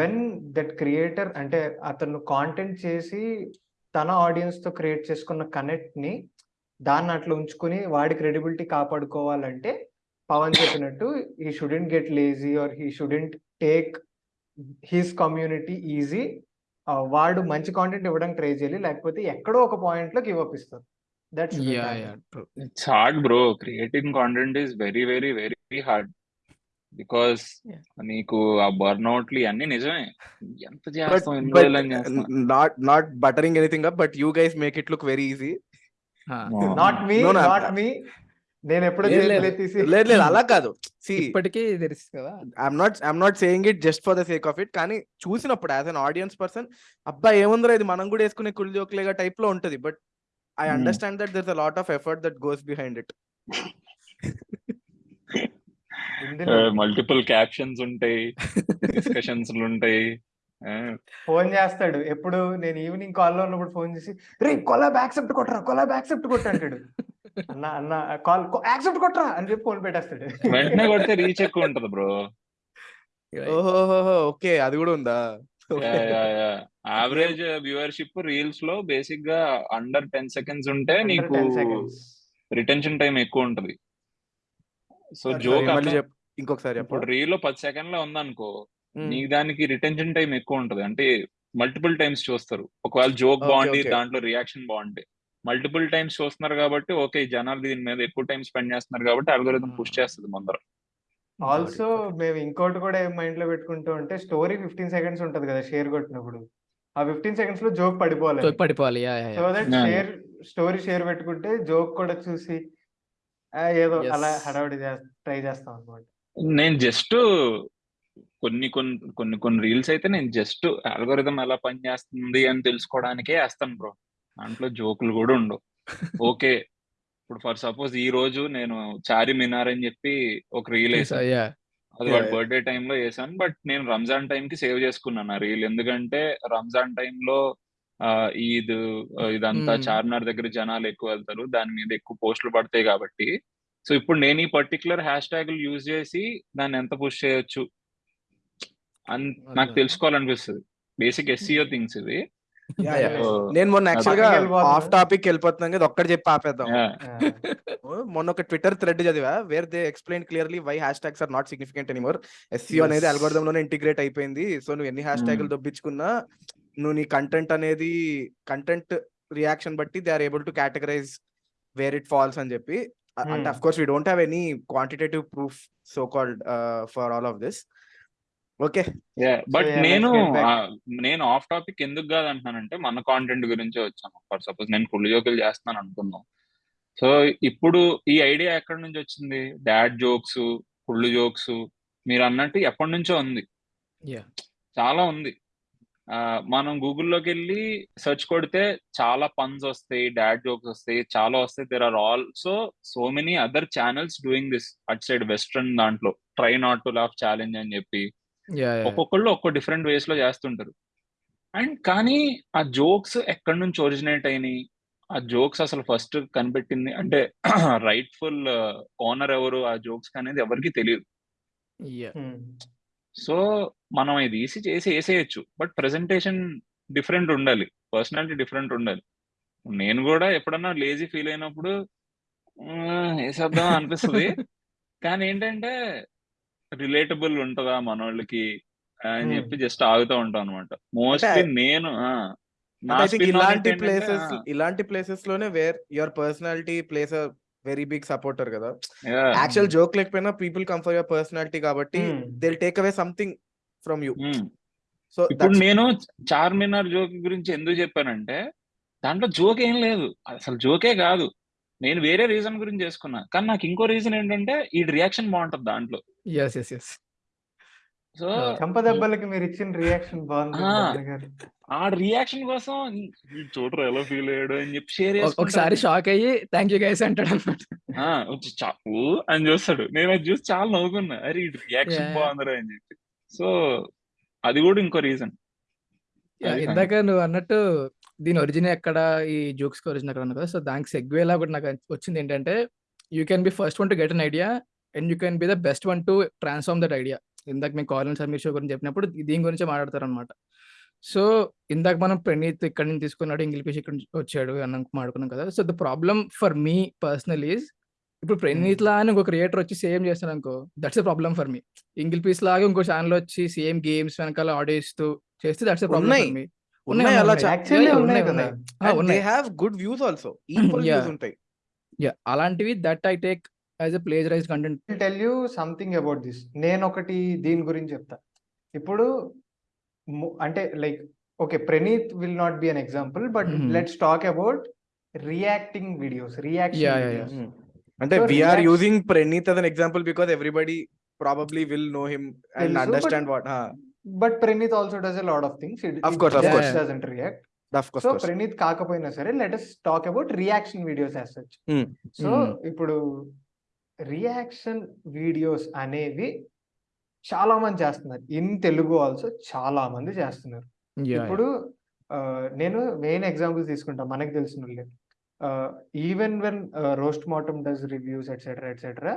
వెన్ దట్ క్రియేటర్ అంటే అతను content చేసి తన ఆడియన్స్తో create చేసుకున్న కనెక్ట్ని దాన్ని అట్లా ఉంచుకుని వాడి క్రెడిబిలిటీ కాపాడుకోవాలంటే పవన్ చెప్పినట్టు he shouldn't get lazy or he shouldn't take his community easy వాడు మంచి కాంటెంట్ ఇవ్వడానికి ట్రై చేయాలి లేకపోతే ఎక్కడో ఒక పాయింట్లో గివ్ అప్ ఇస్తారు. That's yeah yeah true it's hard bro creating content is very very very hard because. నీకు ఆ బర్న్అవుట్లు అన్ని నిజమే. ఎంత బట్ చేస్తాం not not buttering anything up but you guys make it look very easy not me not me నేను ఎప్పుడో లేదు, లేదు. అలా కాదు. ఇప్పటికీ తెలుసు కదా. I'm not I'm not saying it just for the sake of it కానీ చూసినప్పుడు యాజ్ అన్ ఆడియన్స్ పర్సన్ అబ్బా ఏముందిరా ఇది? మనం కూడా వేసుకునే కుల్ జోక్లేగా టైప్లో ఉంటది. But I. Understand that there a lot of effort that goes behind it multiple captions ఉంటాయి డిస్కషన్స్ ఉంటాయి. ఫోన్ చేస్తాడు. ఎప్పుడు నేను ఈవినింగ్ కాల్లో ఉన్నప్పుడు ఫోన్ చేసి రే కొలాబ్ యాక్సెప్ట్ కొట్టరా కొలాబ్ యాక్సెప్ట్ కొట్టు అంటాడు. అన్న అన్న కాల్ యాక్సెప్ట్ కొట్టరా అని చెప్పి ఫోన్ పెట్టేస్తాడు. వెంటనే కొడితే రీచ్ ఎక్కువ ఉంటది బ్రో ఓహో ఓకే అది కూడా ఉందా? యావరేజ్ వ్యూవర్షిప్ రీల్స్లో బేసిక్గా అండర్ టెన్ సెకండ్స్ ఉంటే నీకు 10 seconds. రిటెన్షన్ టైం ఎక్కువ ఉంటది. సో జోక్ ఇంకొకసారి ఇప్పుడు రీల్లో పది సెకండ్లో ఉందనుకో. నీకు దానికి రిటెన్షన్ టైం ఎక్కువ ఉంటది. అంటే మల్టిపుల్ టైమ్స్ చూస్తారు. ఒకవేళ జోక్ బాగుంది. దాంట్లో రియాక్షన్ బాగుంది మల్టిపుల్ టైమ్స్ చూస్తున్నారు కాబట్టి ఓకే జనాలు దీని మీద ఎక్కువ టైం స్పెండ్ చేస్తున్నారు కాబట్టి అల్గోరిథం పుష్ చేస్తుంది ముందర. ఆల్సో మేము ఇంకోటి కూడా మైండ్లో పెట్టుకుంటూ ఉంటే స్టోరీ ఫిఫ్టీన్ సెకండ్స్ ఉంటది కదా షేర్ కొట్టినప్పుడు. ఆ ఫిఫ్టీన్ సెకండ్స్లో జోక్ పడిపోవాలి. పడిపోవాలి. Yeah yeah so that. Share story share పెట్టుకుంటే జోక్ కూడా చూసి ఏదో. అలా హడావిడి ట్రై చేస్తాం అనమాట నేను జస్ట్ కొన్ని కొన్ని కొన్ని కొన్ని రీల్స్ అయితే నేను జస్ట్ అల్గోరిథం ఎలా పనిచేస్తుంది అని తెలుసుకోవడానికే వేస్తాను బ్రో. దాంట్లో జోకులు కూడా ఉండవు. ఓకే ఇప్పుడు ఫర్ సపోజ్ ఈ రోజు నేను చారి మినార్ అని చెప్పి ఒక రీల్ వేసాను. యా అది వాడి. బర్త్డే టైంలో వేసాను బట్ నేను రంజాన్ టైం కి సేవ్ చేసుకున్నాను ఆ రీల్. ఎందుకంటే రంజాన్ టైంలో ఈద్ ఇదంతా. చార్మినార్ దగ్గర జనాలు ఎక్కువ వెళ్తారు దాని మీద ఎక్కువ పోస్టులు పడతాయి కాబట్టి సో ఇప్పుడు నేను ఈ పర్టికులర్ హ్యాష్ ట్యాగులు యూజ్ చేసి దాన్ని ఎంత పుష్ చేయొచ్చు అని నాకు. తెలుసుకోవాలనిపిస్తుంది బేసిక్ ఎస్సీఓ థింగ్స్ ఇవి Yeah, yeah. So, నేను మొన్న యాక్చువల్గా. ఆఫ్ టాపిక్ వెళ్ళిపోతున్నాం కదా ఒక్కటి చెప్పి ఆపేద్దాం. మొన్న ఒక ట్విట్టర్ థ్రెడ్ చదివా where they explain clearly why hash tags are not significant anymore SEO Yes. అనేది algorithm లోనే ఇంటిగ్రేట్ అయిపోయింది సో నువ్వు ఎన్ని హ్యాష్ ట్యాగులు దొబ్బించుకున్నా నువ్వు నీ కంటెంట్ అనేది కంటెంట్ రియాక్షన్ బట్టి they are able to categorize where it falls అని చెప్పి. అ- అంటే Hmm. Of course we don't have any quantitative proof so called for all of this okay but నేను నేను ఆఫ్ టాపిక్ ఎందుకు కాదు అంటున్నానంటే మన కాంటెంట్ గురించే వచ్చాను. ఫర్ సపోజ్ నేను ఫుల్ జోకులు చేస్తున్నాను అనుకుందాం. సో ఇప్పుడు ఈ ఐడియా ఎక్కడి నుంచి వచ్చింది? డాడ్ జోక్స్ ఫుల్ జోక్స్ మీరు అన్నట్టు ఎప్పటి నుంచో ఉంది. యా చాలా ఉంది. మనం గూగుల్లోకి వెళ్ళి సెర్చ్ కొడితే చాలా పన్స్ వస్తాయి డాడ్ జోక్స్ వస్తాయి చాలా వస్తాయి. There are also so many other channels doing this at side western దాంట్లో. Try not to laugh challenge అని చెప్పి. యా ఒక్కొక్కళ్ళు ఒక్కో డిఫరెంట్ వేస్లో చేస్తుంటారు. అండ్ కానీ ఆ జోక్స్ ఎక్కడి నుంచి ఒరిజినేట్ అయినాయి? ఆ జోక్స్ అసలు ఫస్ట్ కనిపెట్టింది అంటే రైట్ఫుల్ ఓనర్ ఎవరు? ఆ జోక్స్ అనేది ఎవరికి తెలియదు. Yeah Hmm. సో మనం ఇది ఈసీ చేసి వేసేయచ్చు. బట్ ప్రెజెంటేషన్ డిఫరెంట్ ఉండాలి. పర్సనాలిటీ డిఫరెంట్ ఉండాలి. నేను కూడా ఎప్పుడన్నా లేజీ ఫీల్ అయినప్పుడు "ఆ, వేసేద్దాం అనిపిస్తుంది. కానీ ఏంటంటే రిలేటబుల్ ఉంటుందా మనోళ్ళకి అని Hmm. చెప్పి జస్ట్ ఆగుతూ ఉంటాం అనమాట మోస్ట్లీ నేను ఇలాంటి ప్లేసెస్ ఇలాంటి ప్లేసెస్లోనే where your personality place very big supporter కదా. యాక్చువల్ జోక్ లేకపోయినా people come for your personality కాబట్టి. They take away something from you. Hmm. So ఇప్పుడు నేను చార్మినార్ జోక్ గురించి ఎందుకు చెప్పానంటే దాంట్లో జోక్ ఏం లేదు. అసలు జోకే కాదు. నేను వేరే రీజన్ గురించి చేసుకున్నా. కానీ నాకు ఇంకో రీజన్ ఏంటంటే ఈ రియాక్షన్ బాగుంటది దాంట్లో. ఎస్ ఎస్ ఎస్ సో చంప దెబ్బలకి మీరు ఇచ్చిన రియాక్షన్ బాగుంది ఆ. రియాక్షన్ కోసం "ఈ చూడరు ఎలా ఫీల్ అయ్యాడు అని చెప్పి షేర్ ఒకసారి షాక్ అయ్యి థ్యాంక్ యూ గైస్ అంటాడు అనమాట చాపు అని చూస్తాడు. నేను అది చూసి చాలా నవ్వుకున్నా. అరే రియాక్షన్. బాగుందిరా అని చెప్పి. సో అది కూడా ఇంకో రీజన్. ఇందాక నువ్వు అన్నట్టు దీని ఒరిజిన్ ఎక్కడ ఈ జోక్స్ ఒరిజిన్ ఎక్కడ కదా. సో దానికి సెగ్వేలా కూడా నాకు వచ్చింది ఏంటంటే you can be first one to get an idea and you can be the best one to transform that idea ఇందాక మేము కాలిన్ సమీర్ షో గురించి చెప్పినప్పుడు దీని గురించి మాట్లాడతారు అనమాట సో ఇందాక మనం ప్రణీత్ ఇక్కడ నుంచి తీసుకున్నాడు ఇంగ్లీష్ ఇక్కడ నుంచి వచ్చాడు అన్న మాడుకున్నాం కదా. So the problem for me personal is ఇప్పుడు ప్రణీత్ లా అని ఇంకో క్రియేటర్ వచ్చి సేమ్ చేస్తాను అనుకో that's a problem for me ఇంగిల్ piece లాగా ఇంకో ఛానల్ వచ్చి సేమ్ గేమ్స్ వెనకాల ఆడియో ఇస్తూ చేస్తే దట్స్ ఎ ఉన్నాయి. ఫర్ మీ ఉన్నాయి అలా ఉన్నాయి. యాక్చువల్లీ కదా. They have good views also equal Yeah. Views ఉంటాయి. యా అలాంటివి that I take as a plagiarize content tell you something about this నేను ఒకటి దీని గురించి చెప్తా. ఇప్పుడు అంటే like okay Praneeth will not be an example but. Let's talk about reacting videos reaction అంటే we're reaction- using Praneeth example because everybody probably will know him and తెలుసు, understand what huh. But Praneeth also does a lot of things Of course, of course. Doesn't react of course, so. Praneeth కాకపోయినా సరే let us talk about reaction videos as such. So Hmm. ఇప్పుడు reaction videos అనేవి చాలా మంది చేస్తున్నారు in Telugu also చాలా మంది చేస్తున్నారు ఇప్పుడు ఆ, నేను మెయిన్ ఎగ్జాంపుల్స్ తీసుకుంటా మనకి తెలిసిన వాళ్ళే even when roast మాటమ్ does reviews etcetera etcetera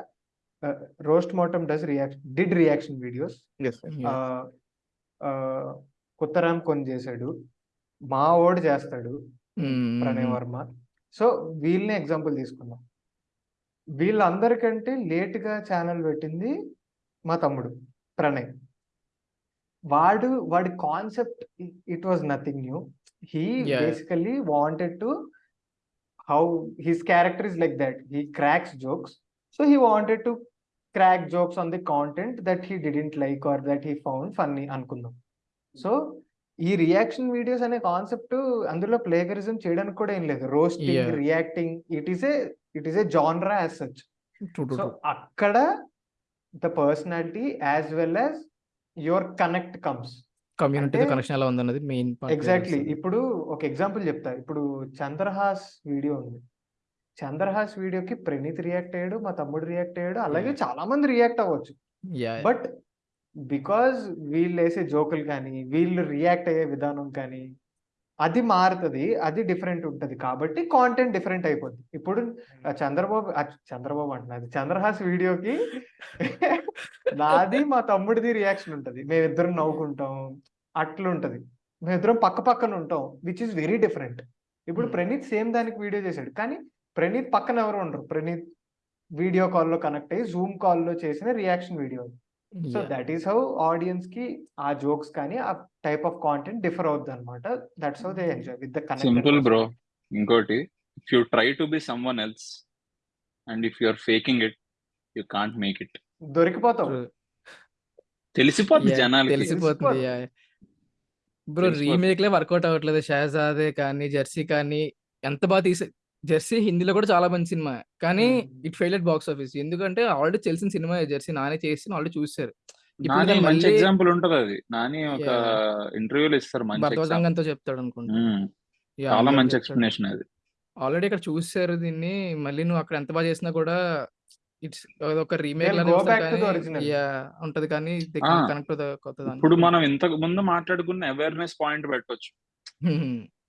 roast మాటమ్ does reaction did reaction videos Yes. కుత్తరామ్ కొని చేశాడు మా ఓడి చేస్తాడు ప్రణయ్ వర్మ. సో వీళ్ళని ఎగ్జాంపుల్ తీసుకుందాం. వీళ్ళందరికంటే లేట్గా ఛానల్ పెట్టింది మా తమ్ముడు ప్రణయ్. వాడు వాడి concept it was nothing new he Yeah. Basically wanted to how his character is like that he cracks jokes so he wanted to crack jokes on the content that he didn't like or that he found funny అనుకుందాం. So ఈ reaction videos అనే concept అందులో plagiarism చేయడానికి కూడా ఏం లేదు. Roasting. Reacting it is a it is a genre as such so అక్కడ the personality as well as your connect comes కమ్యూనిటీతో అంటే- కనెక్షన్ ఎలా ఉందన్నది మెయిన్ ఎగ్జాక్ట్లీ ఇప్పుడు ఒక ఎగ్జాంపుల్ చెప్తా. ఇప్పుడు చంద్రహాస్ వీడియో ఉంది. చంద్రహాస్ వీడియోకి ప్రణీత్ రియాక్ట్ అయ్యాడు మా తమ్ముడు రియాక్ట్ అయ్యాడు అలాగే. చాలా మంది రియాక్ట్ అవ్వచ్చు. బట్ బికాజ్ వీళ్ళు వేసే జోకులు కానీ వీళ్ళు రియాక్ట్ అయ్యే విధానం కానీ అది మారుతుంది అది డిఫరెంట్ ఉంటది. కాబట్టి కాంటెంట్ డిఫరెంట్ అయిపోద్ది. ఇప్పుడు చంద్రబాబు చంద్రబాబు అంటున్నది చంద్రహాస్ వీడియోకి నాది మా తమ్ముడిది రియాక్షన్ ఉంటది. మేమిద్దరం నవ్వుకుంటాం. అట్లా ఉంటది. మేమిద్దరం పక్క పక్కన ఉంటాం విచ్ ఇస్ వెరీ డిఫరెంట్ ఇప్పుడు. ప్రణీత్ సేమ్ దానికి వీడియో చేశాడు. కానీ ప్రణీత్ పక్కన ఎవరు ఉండరు. ప్రణీత్ వీడియో కాల్లో కనెక్ట్ అయ్యి జూమ్ కాల్లో చేసిన reaction video so that is how ఆడియన్స్కి ఆ జోక్స్ కానీ ఆ టైప్ ఆఫ్ కాంటెంట్ డిఫర్ అవుద్ది అనమాట that's how they enjoy with the simple bro ఇంకోటి if you try to be someone else and if you are faking it you can't make it దొరికిపోతావు. తెలిసిపోద్ది Yeah, జనాలకి. తెలిసిపోతుంది bro తెలిసిపోతుంది. Remake లే work out అవ్వట్లేదు షహజాదే కానీ జెర్సీ కానీ ఎంత బాగా తీసే జెర్సీ హిందీలో కూడా చాలా మంచి సినిమా. కానీ. It fail at box office. ఎందుకంటే ఆల్రెడీ తెలిసిన సినిమా జెర్సీ నానే చేసి ఆల్రెడీ చూసారు. ఇప్పుడు నాని దాన్ని మంచి మళ్ళీ ఎగ్జాంపుల్ ఉంటది అది. నాని ఒక ఇంటర్వ్యూలో ఇస్తారు మంచి ఎగ్జాంపుల్ భరతవతంగంతో చెప్తాడు అనుకుంటా. Yeah, చాలా మంచి చెప్తాడు. ఎక్స్ప్లెనేషన్ అది. ఆల్రెడీ ఇక్కడ చూసారు దీన్ని. మళ్ళీ నువ్వు అక్కడ ఎంత బాగా చేసినా కూడా ఇట్స్ ఒక రీమేక్ లానే వస్తది ఉంటది కానీ ఆ, కనెక్ట్ కొత్త ఇప్పుడు మనం ఇంతకు ముందు మాట్లాడుకున్న అవేర్నెస్ పాయింట్ పెట్టొచ్చు.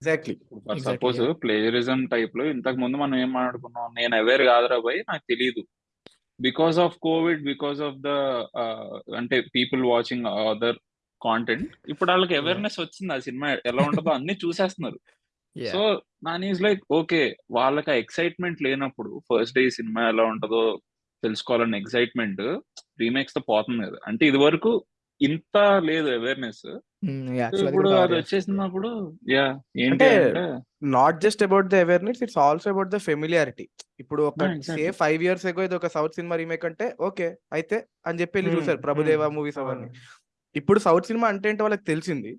Exactly suppose. ప్లేజరిజం టైప్లో ఇంతకు ముందు మనం ఏం మాట్లాడుకున్నాం? నేను అవేర్ కాదురా పోయి నాకు తెలియదు because of covid because of the అంటే పీపుల్ వాచింగ్ అదర్ కాంటెంట్ ఇప్పుడు వాళ్ళకి. అవేర్నెస్ వచ్చింది. ఆ సినిమా ఎలా ఉంటుందో అన్ని చూసేస్తున్నారు. సో నాన్ ఈజ్ లైక్ ఓకే వాళ్ళకి ఆ ఎక్సైట్మెంట్ లేనప్పుడు ఫస్ట్ డే సినిమా ఎలా ఉంటుందో తెలుసుకోవాలన్న ఎక్సైట్మెంట్ రీమేక్స్తో పోతుంది కదా. అంటే ఇది వరకు ఇంత లేదు అవేర్నెస్ Yeah, actually అది ఇప్పుడు కూడా అది cover వచ్చేసినప్పుడు యా ఏంటి అంటే అంటే not just about the awareness it's also about the familiarity ఇప్పుడు ఒక exactly. Say five years ago ఇది ఒక సౌత్ సినిమా రీమేక్ అంటే ఓకే అయితే అని చెప్పి వెళ్ళి Hmm, చూసారు ప్రభుదేవ మూవీస్ అవన్నీ అవును. ఇప్పుడు సౌత్ సినిమా అంటే ఏంటో వాళ్ళకి తెలిసింది.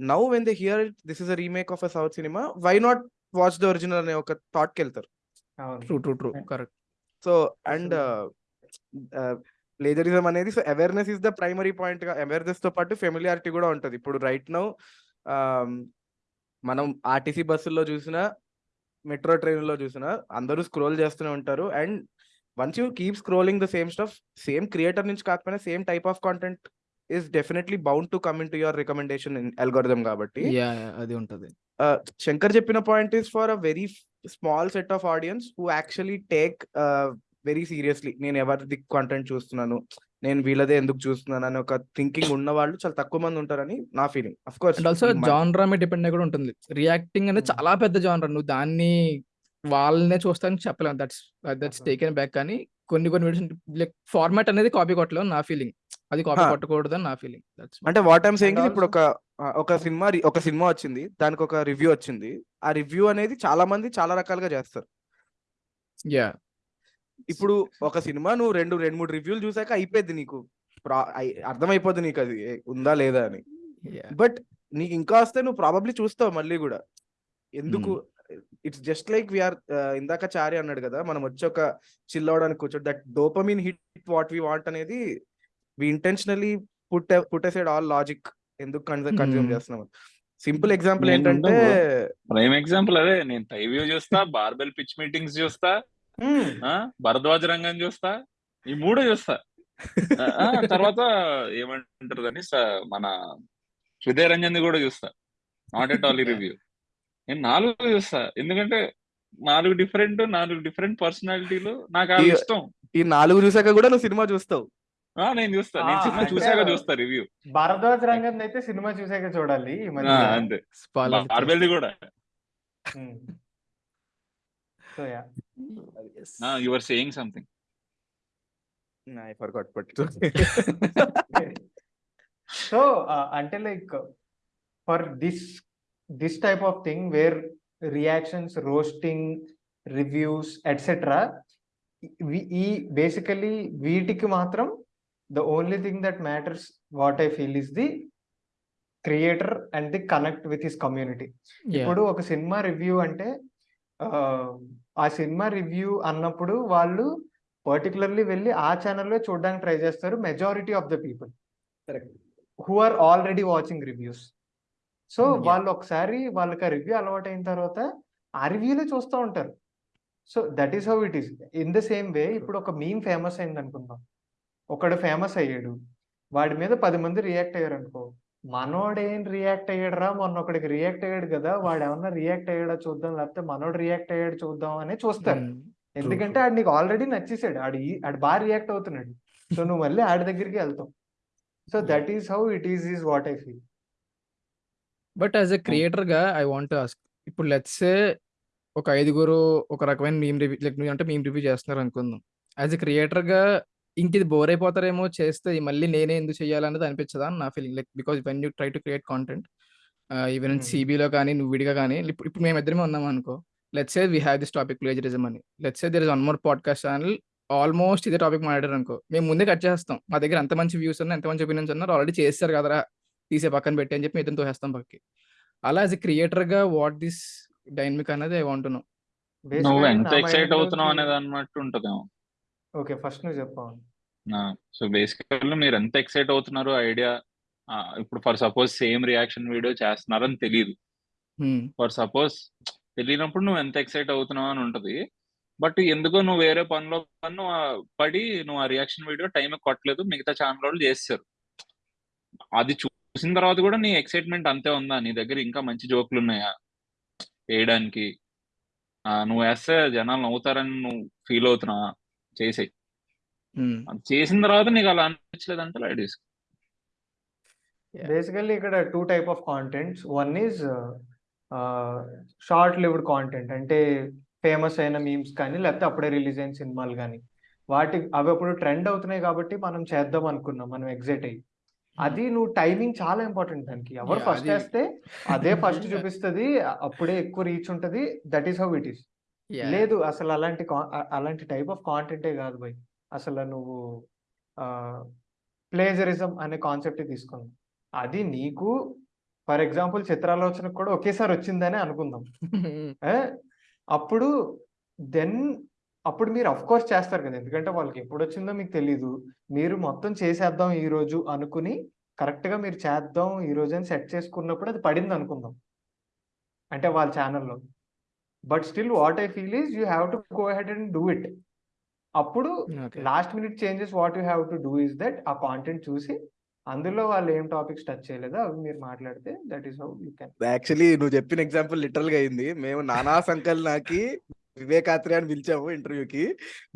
Now when they hear this is a remake of a south cinema why not watch the original అనే ఒక థాట్కి వెళ్తారు. అవును. True true true correct so and plagiarism అనేది so awareness is the primary పాయింట్గా అవేర్నెస్తో పాటు ఫెమిలియారిటీ కూడా ఉంటది. ఇప్పుడు రైట్ నౌ మనం ఆర్టీసీ బస్సుల్లో చూసినా మెట్రో ట్రైన్లో చూసినా అందరూ స్క్రోల్ చేస్తూనే ఉంటారు. And once you keep scrolling the same stuff same creator నుంచి కాకపోయినా same type of content is definitely bound to come in to your recommendation algorithm కాబట్టి. అది ఉంటది. శంకర్ చెప్పిన point is for a very small set of audience who actually take very seriously నేను ఎవరిది content చూస్తున్నాను? నేను వీళ్ళదే ఎందుకు చూస్తున్నాను? అని ఒక థింకింగ్ ఉన్న వాళ్ళు చాలా తక్కువ మంది ఉంటారని నా feeling of course and also genre మీద డిపెండ్ అయి కూడా ఉంటుంది. రియాక్టింగ్ అనేది Hmm. చాలా పెద్ద జాన్రా నువ్వు దాన్ని వాళ్ళనే చూస్తాను చెప్పలేము దట్స్ దట్స్. టేకెన్ బ్యాక్ కానీ కొన్ని కొన్ని వీడియోస్ లైక్ ఫార్మాట్ అనేది కాపీ కొట్టలేము నా ఫీలింగ్ అది కాపీ. కొట్టకూడదు అని నా ఫీలింగ్ అంటే వాట్ ఐమ్ సేయింగ్ ఇప్పుడు ఒక ఒక సినిమా ఒక సినిమా వచ్చింది. దానికి ఒక రివ్యూ వచ్చింది. ఆ రివ్యూ అనేది చాలా మంది చాలా రకాలుగా చేస్తారు. యా ఇప్పుడు ఒక సినిమా నువ్వు రెండు రెండు మూడు రివ్యూలు చూసాక అయిపోద్ది నీకు. అర్థమైపోద్ది నీకు అది ఉందా లేదా అని. బట్ నీకు ఇంకా వస్తే నువ్వు ప్రాబబ్లీ చూస్తావు మళ్ళీ కూడా. ఎందుకు? ఇట్స్ జస్ట్ లైక్ వీఆర్ ఇందాక చారి అన్నాడు కదా మనం వచ్చి ఒక చిల్ అవడానికి కూర్చోడు that dopamine hit what we want అనేది we intentionally put put aside all logic ఎందుకు కన్జ్యూమ్ Hmm. చేస్తున్నాం సింపుల్ ఎగ్జాంపుల్ ఏంటంటే ప్రైమ్ ఎగ్జాంపుల్ అదే నేను టైవ్యూ చూస్తా బార్బెల్ పిచ్ మీటింగ్స్ చూస్తా భరద్వాజ రంగం చూస్తా ఈ మూడు చూస్తా. తర్వాత ఏమంటారు దాన్ని? మన హృదయ రంజన్ కూడా చూస్తా. నాట్ ఎట్ ఆల్ రివ్యూ నేను నాలుగు చూస్తా. ఎందుకంటే నాలుగు డిఫరెంట్ నాలుగు డిఫరెంట్ పర్సనాలిటీలు నాకు ఇష్టం. ఈ నాలుగు చూసాక కూడా నువ్వు సినిమా చూస్తావు. ఆ, నేను చూస్తా. నేను సినిమా చూసాక చూస్తా రివ్యూ భారద్వాజ్ రంగం అయితే సినిమా చూసాక చూడాలి అంతే. బార్బెల్ది కూడా so yeah you're saying something I forgot but so అంటే like for this this type of thing where reactions roasting reviews etcetera ఈ బేసికలీ వీటికి మాత్రం the only thing that matters what I feel is the creator and the connect with his community ఇప్పుడు ఒక cinema review అంటే ఆ, cinema review అన్నప్పుడు వాళ్ళు particularly వెళ్ళి ఆ ఛానల్లో చూడడానికి ట్రై చేస్తారు majority of the people who are already watching reviews so. వాళ్ళు ఒకసారి వాళ్ళకి ఆ రివ్యూ అలవాటు అయిన తర్వాత ఆ రివ్యూలే చూస్తూ ఉంటారు. So that is how it is in the same way ఇప్పుడు ఒక మీమ్ ఫేమస్ అయింది అనుకుందాం ఒకడు ఫేమస్ అయ్యాడు. వాడి మీద పది మంది రియాక్ట్ అయ్యారు అనుకో మనోడేం రియాక్ట్ అయ్యాడురా? మొన్న ఒకడికి రియాక్ట్ అయ్యాడు కదా వాడు ఏమన్నా రియాక్ట్ అయ్యాడా చూద్దాం లేకపోతే మనోడు రియాక్ట్ అయ్యాడు చూద్దాం అని చూస్తారు. Hmm. ఎందుకంటే ఆడు నీకు ఆల్రెడీ నచ్చేసాడు. ఆడు ఆడు బాగా రియాక్ట్ అవుతున్నాడు. సో నువ్వు మళ్ళీ ఆడి దగ్గరికి వెళ్తావు. So that is how it is is what I feel but as a క్రియేటర్గా I want ask ఇప్పుడు లెట్స్ ఒక ఐదుగురు ఒక రకమైన మీమ్ రివ్యూ లైక్ అంటే మీమ్ రివ్యూ చేస్తున్నారు అనుకుందాం. యాజ్ ఎ క్రియేటర్గా ఇంక ఇది బోర్ అయిపోతారేమో చేస్తే మళ్ళీ నేనే ఎందుకు చేయాలన్నది అనిపించదా అని నా feeling like because when you try to create content even. సిబిలో కానీ నువ్వు విడిగా కానీ ఇప్పుడు మేము ఇద్దరమే ఉన్నాం అనుకో let's say we have this topic plagiarism అని. Let's say there is one more podcast channel almost ఇదే టాపిక్ మాట్లాడారు అనుకో మేము ముందే కట్ చేస్తాం మా దగ్గర ఎంత మంచి వ్యూస్ ఉన్నా ఎంత మంచి ఒపీనియన్స్ ఉన్నారు ఆల్రెడీ చేస్తారు కదరా తీసే పక్కన పెట్టి అని చెప్పి ఇద్దరితో తోసేస్తాం పక్కకి. అలా యాజ్ ఎ క్రియేటర్గా వాట్ దిస్ డైనమిక్ అనేది ఐ వాంట్ నో నువ్వు ఎంత ఎక్సైట్ అవుతున్నావు అనేది అన్నట్టు ఉంటదేమో. ఓకే ఫస్ట్ నువ్వు చెప్పావు సో బేసికల్లీ మీరు ఎంత ఎక్సైట్ అవుతున్నారు ఐడియా ఇప్పుడు for suppose same reaction video చేస్తున్నారని తెలియదు ఫర్ సపోజ్ తెలియనప్పుడు నువ్వు ఎంత ఎక్సైట్ అవుతున్నావు అని ఉంటది. బట్ ఎందుకో నువ్వు వేరే పనిలో పన్ను పడి నువ్వు ఆ రియాక్షన్ వీడియో టైం కొట్టలేదు మిగతా ఛానల్ వాళ్ళు చేస్తారు. అది చూసిన తర్వాత కూడా నీ ఎక్సైట్మెంట్ అంతే ఉందా? నీ దగ్గర ఇంకా మంచి జోకులు ఉన్నాయా? వేయడానికి. ఆ, నువ్వు వేస్తే జనాలు నవ్వుతారని నువ్వు ఫీల్ అవుతున్నావా? చేసేయి. చేసిన తర్వాత నీకు అలా అనిపించలేదంటే లైట్ తీసుకో. బేసికల్లీ ఇక్కడ two type of contents one is short lived content అంటే ఫేమస్ అయిన మీమ్స్ కానీ లేకపోతే అప్పుడే రిలీజ్ అయిన సినిమాలు కానీ. వాటి అవి అప్పుడు ట్రెండ్ అవుతున్నాయి కాబట్టి మనం చేద్దాం అనుకున్నాం మనం ఎగ్జైట్ అయ్యి. అది నువ్వు టైమింగ్ చాలా ఇంపార్టెంట్ దానికి. ఎవరు ఫస్ట్ వేస్తే అదే ఫస్ట్ చూపిస్తుంది అప్పుడే ఎక్కువ రీచ్ ఉంటది. That is how it is లేదు అసలు అలాంటి అలాంటి టైప్ ఆఫ్ కాంటెంటే కాదు బై అసలు నువ్వు ప్లేజరిజం అనే కాన్సెప్ట్ తీసుకుందాం అది నీకు ఫర్ ఎగ్జాంపుల్ చిత్రాలోచనకు కూడా ఒకేసారి వచ్చిందని అనుకుందాం? అప్పుడు దెన్ అప్పుడు మీరు అఫ్ కోర్స్ చేస్తారు కదా. ఎందుకంటే వాళ్ళకి ఎప్పుడు వచ్చిందో మీకు తెలీదు. మీరు మొత్తం చేసేద్దాం ఈ రోజు అనుకుని కరెక్ట్గా మీరు చేద్దాం ఈ రోజు అని సెట్ చేసుకున్నప్పుడు అది పడింది అనుకుందాం అంటే వాళ్ళ ఛానల్లో but still what I feel is you have to go head and do it అప్పుడు. Last minute changes what you have to do is that ఆ కాంటెంట్ చూసి అందులో వాళ్ళు ఏం టాపిక్స్ టచ్ చేయలేదో అవి మీరు మాట్లాడితే that is how you can actually నువ్వు చెప్పిన ఎగ్జాంపుల్ లిటరల్గా అయింది. మేము నానా సంకల్ నాకి వివేకాత్రి అని పిలిచాము ఇంటర్వ్యూకి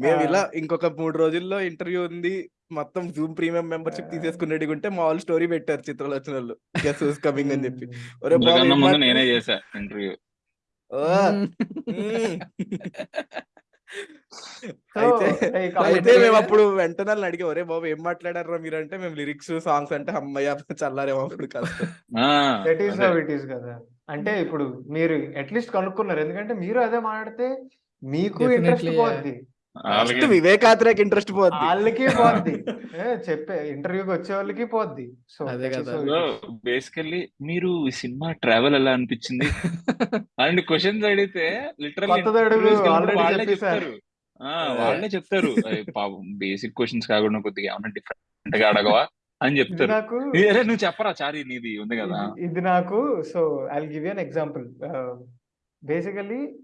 మేము ఇలా ఇంకొక మూడు రోజుల్లో ఇంటర్వ్యూ ఉంది. మొత్తం జూమ్ ప్రీమియం మెంబర్షిప్ తీసేసుకునేది ఉంటే మా వాళ్ళు స్టోరీ పెట్టారు చిత్రాలు వచ్చిన వాళ్ళు గెస్ హూస్ కమింగ్ అని చెప్పి నేనే చేశా ఇంటర్వ్యూ అయితే మేము అప్పుడు వెంటనే అడిగాం ఒరే బాబు ఏం మాట్లాడారా మీరు అంటే మేము లిరిక్స్ సాంగ్స్ అంటే అమ్మయ్య చల్లారేమో అప్పుడు కదా. అంటే ఇప్పుడు మీరు అట్లీస్ట్ కనుక్కున్నారు. ఎందుకంటే మీరు అదే మాట్లాడితే మీకు ఇంట్రెస్ట్. పోద్ది. ఫస్ట్ వివేకాత్రేకి ఇంట్రెస్ట్ పోద్ది. వాళ్ళకి పోద్ది. ఏ, చెప్పే ఇంటర్వ్యూకి వచ్చే వాళ్ళకి పోద్ది. సో అదే కదా. బేసికల్లీ మీరు ఈ సినిమా ట్రావెల్ ఎలా అనిపించింది? అలాంటి క్వశ్చన్స్ అడిగితే లిటరల్. చెప్తారు. ఆ, వాళ్ళే చెప్తారు. "అయ్ పాపం బేసిక్ క్వశ్చన్స్ కాకుండా కొద్దిగా ఏమన్నా డిఫరెంట్గా అడగవా? అని ఇది చెప్తారు. నువ్వు చెప్పరా చారి నీది ఉంది కదా. ఇది- నాకు so I give an example basically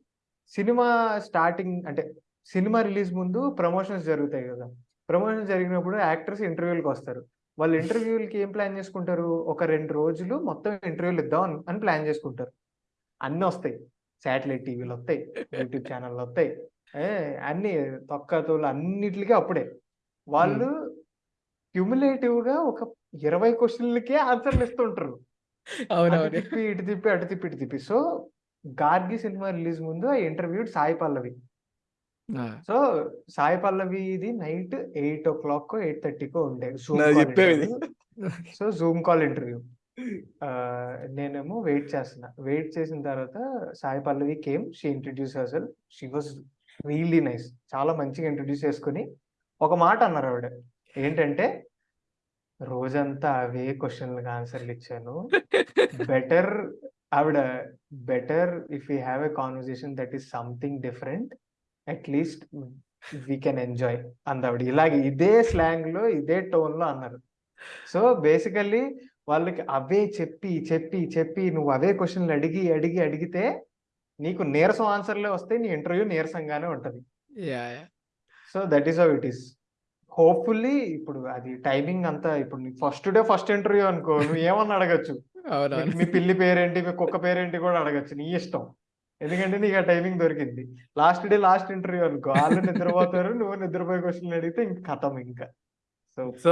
cinema starting అంటే సినిమా రిలీజ్ ముందు ప్రమోషన్స్ జరుగుతాయి కదా. ప్రమోషన్స్ జరిగినప్పుడు యాక్టర్స్ ఇంటర్వ్యూలకు వస్తారు. వాళ్ళు ఇంటర్వ్యూలకి ఏం ప్లాన్ చేసుకుంటారు? ఒక రెండు రోజులు మొత్తం ఇంటర్వ్యూలు ఇద్దాం అని- ప్లాన్ చేసుకుంటారు. అన్నీ వస్తాయి. శాటిలైట్ టీవీలు వస్తాయి యూట్యూబ్ ఛానళ్ళు వస్తాయి. అన్ని తొక్క తోలు అన్నిటికీ అప్పుడే. వాళ్ళు క్యుములేటివ్గా ఒక ఇరవై క్వశ్చన్లకే ఆన్సర్లు ఇస్తుంటారు. తిప్పి ఇటు తిప్పి అటు తిప్పి ఇటు తిప్పి. సో గార్గి సినిమా రిలీజ్ ముందు ఆ ఇంటర్వ్యూ సాయి పల్లవి. సో సాయి పల్లవి ఇది night eight o'clock eight థర్టీకో ఉండే. Interview. So Zoom call interview. నేనేమో వెయిట్ చేస్తున్నా. వెయిట్ చేసిన తర్వాత Sai Pallavi came she introduce అసలు షీ వాజ్ రియల్లీ నైస్ చాలా మంచిగా ఇంట్రడ్యూస్ చేసుకుని ఒక మాట అన్నారు ఆవిడ. ఏంటంటే రోజంతా అవే క్వశ్చన్లకు ఆన్సర్లు ఇచ్చాను. బెటర్ ఆవిడ better if you have a conversation that is something different at least we can enjoy అందావిడ. ఇలాగే ఇదే స్లాంగ్లో ఇదే టోన్లో అన్నారు. సో బేసికల్లీ వాళ్ళకి అవే చెప్పి చెప్పి చెప్పి నువ్వు అవే క్వశ్చన్లు అడిగి అడిగి అడిగితే నీకు నీరసం ఆన్సర్లే వస్తే నీ ఇంటర్వ్యూ నీరసంగానే ఉంటది. So that is how it is hopefully ఇప్పుడు అది టైమింగ్ అంతా ఇప్పుడు ఫస్ట్ డే ఫస్ట్ ఇంటర్వ్యూ అనుకో నువ్వు ఏమన్నా అడగచ్చు మీ పిల్లి పేరేంటి మీ కుక్క పేరేంటి కూడా అడగచ్చు. నీ ఇష్టం. ఎందుకంటే నీకు ఆ టైమింగ్ దొరికింది. లాస్ట్ డే లాస్ట్ ఇంటర్వ్యూ అనుకో. వాళ్ళు నిద్రపోతారు నువ్వు నిద్రపోయే క్వశ్చన్ అడిగితే ఇంక కథం ఇంకా. సో సో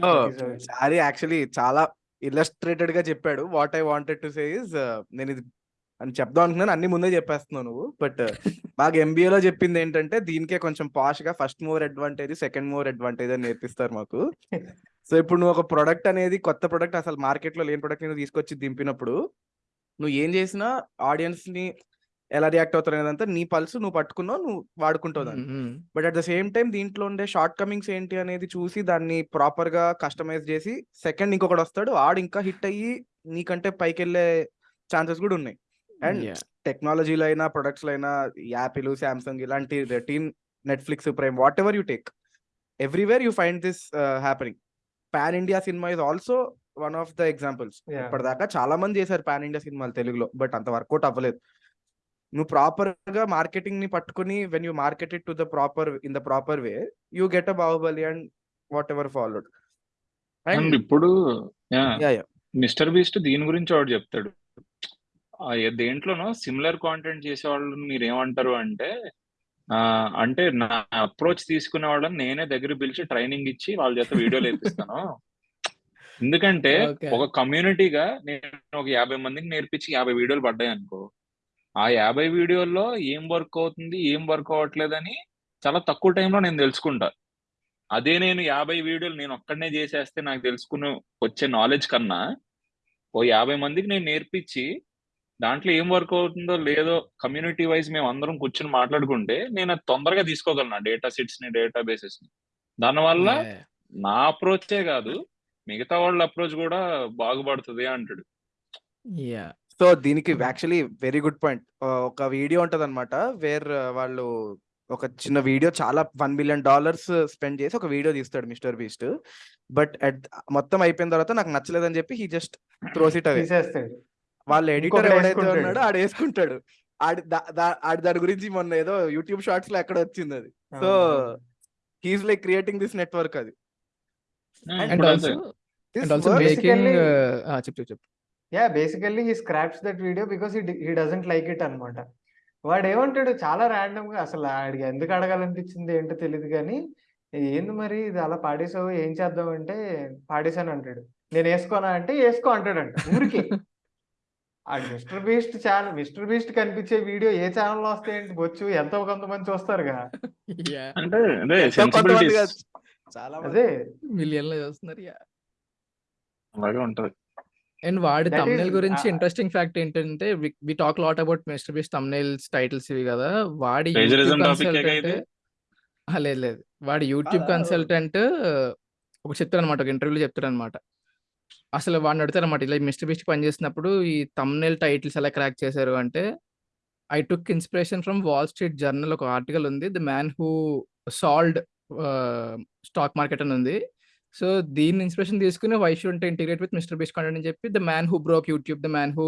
యాక్చువల్లీ చాలా ఇల్లస్ట్రేటెడ్గా చెప్పాడు. What I wanted to say is నేను ఇది అని చెప్దాం అనుకున్నాను అన్ని ముందే చెప్పేస్తున్నావు నువ్వు. బట్ బాగా MBA లో చెప్పింది ఏంటంటే దీనికే కొంచెం పాష్గా first mover advantage second mover advantage అని నేర్పిస్తారు మాకు. సో ఇప్పుడు నువ్వు ఒక ప్రొడక్ట్ అనేది కొత్త ప్రొడక్ట్ అసలు మార్కెట్లో లేని ప్రొడక్ట్ తీసుకొచ్చి దింపినప్పుడు నువ్వు ఏం చేసినా ఆడియన్స్ని ఎలా రియాక్ట్ అవుతారు అనేదంతా నీ పల్స్ నువ్వు పట్టుకున్నావు నువ్వు వాడుకుంటావు దాన్ని. But at the same time దీంట్లో ఉండే షార్ట్ కమింగ్స్ ఏంటి అనేది చూసి దాన్ని ప్రాపర్గా కస్టమైజ్ చేసి సెకండ్ ఇంకొకటి వస్తాడు ఆడు ఇంకా హిట్ అయ్యి నీకంటే పైకి వెళ్ళే ఛాన్సెస్ కూడా ఉన్నాయి అండ్. టెక్నాలజీలో అయినా ప్రొడక్ట్స్లో అయినా యాపిల్ సామ్సంగ్ ఇలాంటి రెటీన్ Netflix Prime whatever you take everywhere you find this happening pan India cinema is also one of the examples Yeah. ఇప్పటిదాకా చాలా మంది చేశారు పాన్ ఇండియా సినిమాలు తెలుగులో బట్ అంత వర్కౌట్ అవ్వలేదు నువ్వు ప్రాపర్గా మార్కెటింగ్ని పట్టుకుని when you marketed to the proper in the proper way you get a Baahubali and whatever followed and ఇప్పుడు మిస్టర్ బీస్ట్ దీని గురించి ఒకటి చెప్తాడు. దేంట్లోనో సిమిలర్ కాంటెంట్ చేసే వాళ్ళని మీరు ఏమంటారు అంటే అంటే నా అప్రోచ్ తీసుకునే వాళ్ళని నేనే దగ్గర పిలిచి ట్రైనింగ్ ఇచ్చి వాళ్ళ చేత వీడియోలు వేపిస్తాను. ఎందుకంటే. ఒక కమ్యూనిటీగా నేను ఒక యాభై మందికి నేర్పించి యాభై వీడియోలు పడ్డాయి అనుకో ఆ యాభై వీడియోల్లో ఏం వర్క్ అవుతుంది ఏం వర్క్ అవ్వట్లేదని చాలా తక్కువ టైంలో నేను తెలుసుకుంటా అదే నేను యాభై వీడియోలు నేను ఒక్కడనే చేసేస్తే నాకు తెలుసుకుని వచ్చే నాలెడ్జ్ కన్నా ఓ యాభై మందికి నేను నేర్పించి దాంట్లో ఏం వర్క్ అవుతుందో లేదో కమ్యూనిటీ వైజ్ మేము అందరం కూర్చొని మాట్లాడుకుంటే నేను అది తొందరగా తీసుకోగలను డేటా సెట్స్ని డేటా బేసెస్ని దానివల్ల. నా అప్రోచే కాదు మిగతా వాళ్ళ అప్రోచ్ కూడా బాగుపడుతుంది అంటాడు. సో దీనికి యాక్చువల్లీ వెరీ గుడ్ పాయింట్ ఒక వీడియో ఉంటది అనమాట వేర్ వాళ్ళు ఒక చిన్న వీడియో చాలా వన్ మిలియన్ డాలర్స్ స్పెండ్ చేసి ఒక వీడియో తీస్తాడు మిస్టర్ బీస్ట్ బట్ మొత్తం అయిపోయిన తర్వాత నాకు నచ్చలేదని చెప్పి he just throws it away వాళ్ళ ఎడిటర్ ఎవడైతే. ఉన్నాడో ఆడు వేసుకుంటాడు. ఆడి దాని గురించి మొన్న ఏదో యూట్యూబ్ షార్ట్స్లో ఎక్కడ వచ్చింది అది. So he's like creating this network అది. అండ్ ఆల్సో ఆల్సో మేకింగ్ చెప్పు చెప్పు చెప్పు. Yeah basically he scraps that video because he doesn't like it అనమాట వాడు ఏమంటాడు చాలా ర్యాండమ్గా అసలు ఆడికి ఎందుకు అడగాలనిపించింది ఏంటో తెలియదు కానీ ఏంది మరి ఇది అలా పాడేసావు ఏం చేద్దాం అంటే పాడేశాను అంటాడు. నేను వేసుకోనా అంటే వేసుకో అంటాడంట ఊరికే. ఆడు Mr Beast channel Mr Beast కనిపించే వీడియో ఏ ఛానల్ వస్తాయంటే బొచ్చు? ఎంతో కొంతమంది చూస్తారుగా. అంటే చాలా. అదే. మిలియన్లో చూస్తున్నారు యా అలాగే ఉంటది. అండ్ వాడి తమ్నైల్ గురించి ఇంట్రెస్టింగ్ ఫ్యాక్ట్ ఏంటంటే we talk lot about Mr Beast thumbnails titles ఇవి కదా వాడి? లేదు లేదు వాడి యూట్యూబ్? కన్సల్టెంట్ ఒక చెప్తాడు అనమాట ఒక ఇంటర్వ్యూలో చెప్తాడు అనమాట అసలు వాడిని అడుగుతారు అనమాట ఇలా మిస్టర్ బీస్ట్ పనిచేసినప్పుడు ఈ తమ్నైల్ టైటిల్స్ ఎలా క్రాక్ చేశారు అంటే I took inspiration from Wall Street Journal ఒక ఆర్టికల్ ఉంది the man who sold stock market అని ఉంది సో దీన్ని ఇన్స్పిరేషన్ తీసుకుని why should integrate with Mr Beast content అని చెప్పి the man who broke YouTube the man who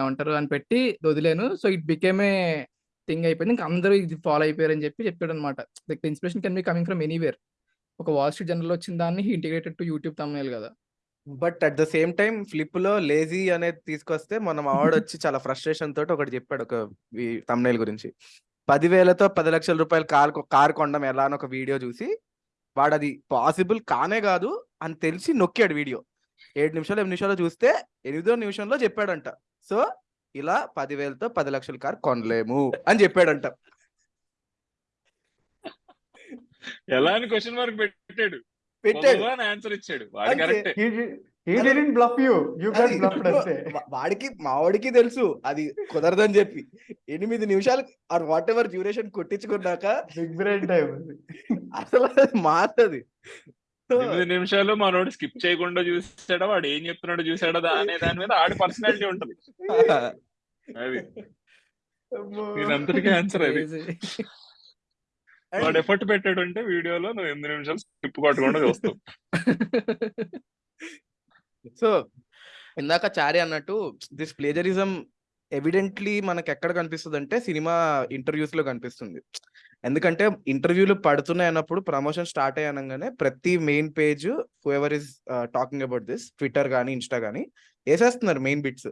ఏమంటారు అని పెట్టి వదిలేను. So it became a thing అయిపోయింది. ఇంకా అందరూ ఇది ఫాలో అయిపోయారు అని చెప్పి చెప్పాడు అనమాట like inspiration can be coming from anywhere. ఒక వాల్ స్ట్రీట్ జర్నల్ వచ్చిన దాన్ని ఇంటిగ్రేటెడ్ టు యూట్యూబ్ తమ్నేల్ కదా. But at the same time ఫ్లిప్లో lazy అనేది తీసుకొస్తే మనం అవార్డు వచ్చి చాలా ఫ్రస్ట్రేషన్ తోటి ఒకటి చెప్పాడు ఒక తమ్నేల్ గురించి. పదివేలతో పది లక్షల రూపాయలు కార్ కార్ కొండం ఎలా అని ఒక వీడియో చూసి వాడు అది పాసిబుల్ కానే కాదు అని తెలిసి నొక్కాడు వీడియో. ఏడు నిమిషాలు ఎనిమిది నిమిషాలు చూస్తే ఎనిమిదో నిమిషంలో చెప్పాడంట. సో ఇలా పదివేలతో పది లక్షల కార్ కొనలేము అని చెప్పాడంట. ఎలా అని క్వశ్చన్ మార్క్ పెట్టాడు? పెట్టాడు. ఆన్సర్ ఇచ్చాడు. వాడికి మావాడికి తెలుసు. అది కుదరదని చెప్పి. ఎనిమిది నిమిషాలు ఆర్ వాట్ ఎవర్ డ్యూరేషన్ కొట్టించుకున్నాక బిగ్ బ్రెయిన్ టైం అసలు మారది. ఎనిమిది నిమిషాలు మనోడు స్కిప్ చేయకుండా చూసాడా? వాడు ఏం చెప్తున్నాడో చూసాడా అనే దాని మీద ఆడి పర్సనాలిటీ ఉంటది. అది. అంతటికీ ఆన్సర్ అది. వాడు ఎఫర్ట్ పెట్టాడు అంటే వీడియోలో నువ్వు ఎనిమిది నిమిషాలు స్కిప్ కొట్టకుండా చూస్తావు. సో ఇందాక చారి అన్నట్టు దిస్ ప్లేజరిజం ఎవిడెంట్లీ మనకి ఎక్కడ కనిపిస్తుంది అంటే సినిమా ఇంటర్వ్యూస్లో కనిపిస్తుంది. ఎందుకంటే ఇంటర్వ్యూలు పడుతున్నాయి అన్నప్పుడు ప్రమోషన్ స్టార్ట్ అయ్యనగానే ప్రతి main page ever is talking about this Twitter కానీ ఇన్స్టా కానీ వేసేస్తున్నారు మెయిన్ బిట్స్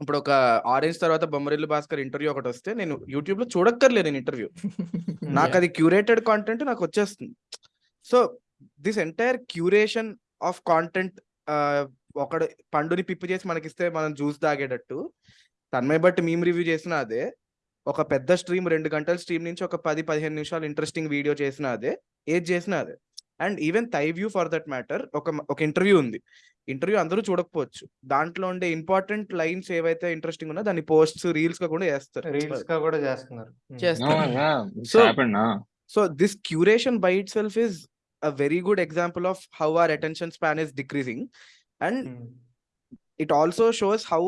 ఇప్పుడు ఒక ఆరెంజ్ తర్వాత బొమ్మరిల్లు భాస్కర్ ఇంటర్వ్యూ ఒకటి వస్తే నేను యూట్యూబ్లో చూడక్కర్లేదు నేను ఇంటర్వ్యూ నాకు అది క్యూరేటెడ్ కాంటెంట్ నాకు వచ్చేస్తుంది. So this entire curation of content ఒకడు పండుని పిప్పి చేసి మనకిస్తే మనం జ్యూస్ తాగేటట్టు. తన్మయ బట్టి మేము రివ్యూ చేసిన అదే. ఒక పెద్ద స్ట్రీమ్ రెండు గంటల స్ట్రీమ్ నుంచి ఒక పది పదిహేను నిమిషాలు ఇంట్రెస్టింగ్ వీడియో చేసిన అదే. ఏది చేసినా అదే. And even the view for that matter ఒక ఒక ఇంటర్వ్యూ ఉంది. ఇంటర్వ్యూ అందరూ చూడకపోవచ్చు. దాంట్లో ఉండే ఇంపార్టెంట్ లైన్స్ ఏవైతే ఇంట్రెస్టింగ్ ఉన్నా దాన్ని పోస్ట్స్ రీల్స్గా కూడా చేస్తారు. రీల్స్గా కూడా చేస్తున్నారు. చేస్తారు So- so this curation by itself is a very good example of how our attention span is decreasing and it also shows how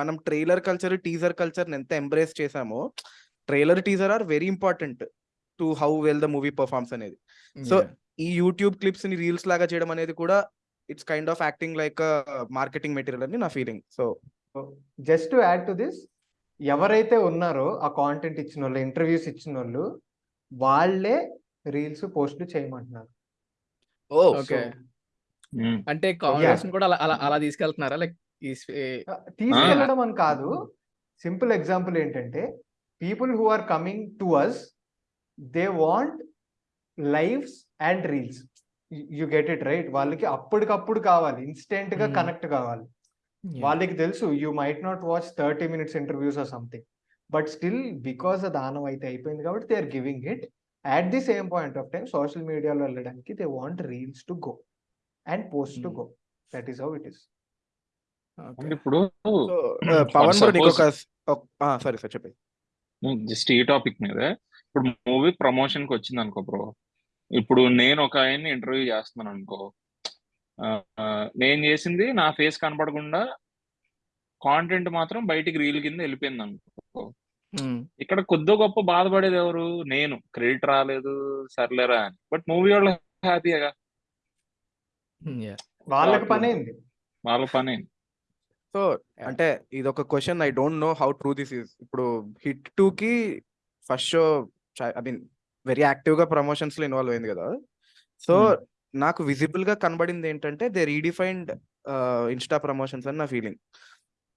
మనం ట్రైలర్ కల్చర్ టీజర్ కల్చర్ ఎంత ఎంబ్రేస్ చేసామో trailer teaser are very important to how well the movie performs అనేది. So ఈ YouTube క్లిప్స్ని reels లాగా చేయడం అనేది కూడా it's kind of acting like marketing material అని నా feeling so just to add to this ఎవరైతే ఉన్నారో ఆ కాంటెంట్ ఇచ్చిన వాళ్ళు ఇంటర్వ్యూస్ ఇచ్చిన వాళ్ళు వాళ్ళే రీల్స్ పోస్ట్లు చేయమంటున్నారు. ఓ ఓకే. అంటే కాంబినేషన్ కూడా అలా అలా అలా తీసుకెళ్తున్నారా? లైక్ తీసుకెళ్ళడం అని కాదు. సింపుల్ ఎగ్జాంపుల్ ఏంటంటే people who are coming to us they want lives and reels. You get it right? వాళ్ళకి అప్పటికప్పుడు కావాలి. ఇన్స్టెంట్గా. కనెక్ట్ కావాలి. వాళ్ళకి తెలుసు you might not watch thirty minutes interviews or something. But still because దానం అయితే అయిపోయింది కాబట్టి they are giving it. At the same point of time social మీడియాలో వెళ్ళడానికి they want reels to go and post to Hmm. Go that is how it is ఇప్పుడు so Pavan bro నీకు ఒక suppose- sorry sir చెప్పండి. Just ఈ topic మీద ఇప్పుడు movie ప్రమోషన్కి వచ్చింది అనుకో బ్రో ఇప్పుడు నేను ఒక ఆయన్ని ఇంటర్వ్యూ చేస్తున్నాను అనుకో నేను చేసింది నా ఫేస్ కనపడకుండా కాంటెంట్ మాత్రం బయటికి రీల్ కింద వెళ్ళిపోయింది అనుకో. ఇక్కడ కొద్ది గొప్ప బాధపడేది ఎవరు? నేను. క్రెడిట్ రాలేదు సర్లేరా అని. బట్ మూవీ వాళ్ళు హ్యాపీగా వాళ్ళకి పని అయింది వాళ్ళ పని సో అంటే ఇది ఒక question. I don't know how true this is ఇప్పుడు హిట్ టూ కి first show I mean very యాక్టివ్గా ప్రమోషన్స్లో ఇన్వాల్వ్ అయింది కదా. So Hmm. నాకు విజిబుల్గా కనబడింది ఏంటంటే దే రీడిఫైన్డ్ ఇన్స్టా ప్రమోషన్స్ అని నా ఫీలింగ్.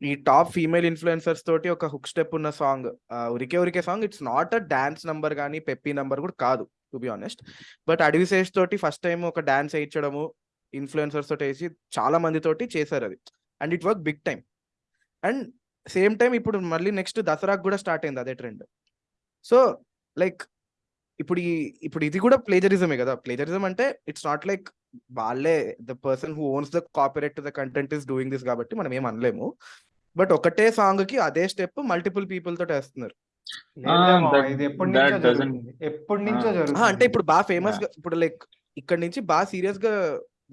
ఈ టాప్ ఫీమేల్ ఇన్ఫ్లుయెన్సర్స్ తోటి ఒక హుక్ స్టెప్ ఉన్న సాంగ్. ఉరికే ఉరికే song. It's not a dance number కానీ పెప్పీ నంబర్ కూడా కాదు to be honest but Adivi Sesh తోటి ఫస్ట్ టైం ఒక డాన్స్ వేయించడము ఇన్ఫ్లుయెన్సర్స్ తోటి వేసి చాలా మందితోటి చేశారు అది. And it work big time and same time ఇప్పుడు మళ్ళీ నెక్స్ట్ దసరాకు కూడా స్టార్ట్ అయింది అదే ట్రెండ్ సో లైక్ ఇప్పుడు ఈ ఇప్పుడు ఇది కూడా ప్లేజరిజమే కదా? ప్లేజరిజం అంటే ఇట్స్ నాట్ లైక్ వాళ్ళే the person who owns the copyright the content is doing this కాబట్టి మనం ఏం అనలేము. బట్ ఒకటే సాంగ్కి అదే స్టెప్ మల్టిపుల్ పీపుల్ తోటి వేస్తున్నారు ఎప్పటి నుంచో జరుగుతుంది. అంటే ఇప్పుడు బాగా ఫేమస్. గా ఇప్పుడు లైక్ ఇక్కడ నుంచి బాగా సీరియస్గా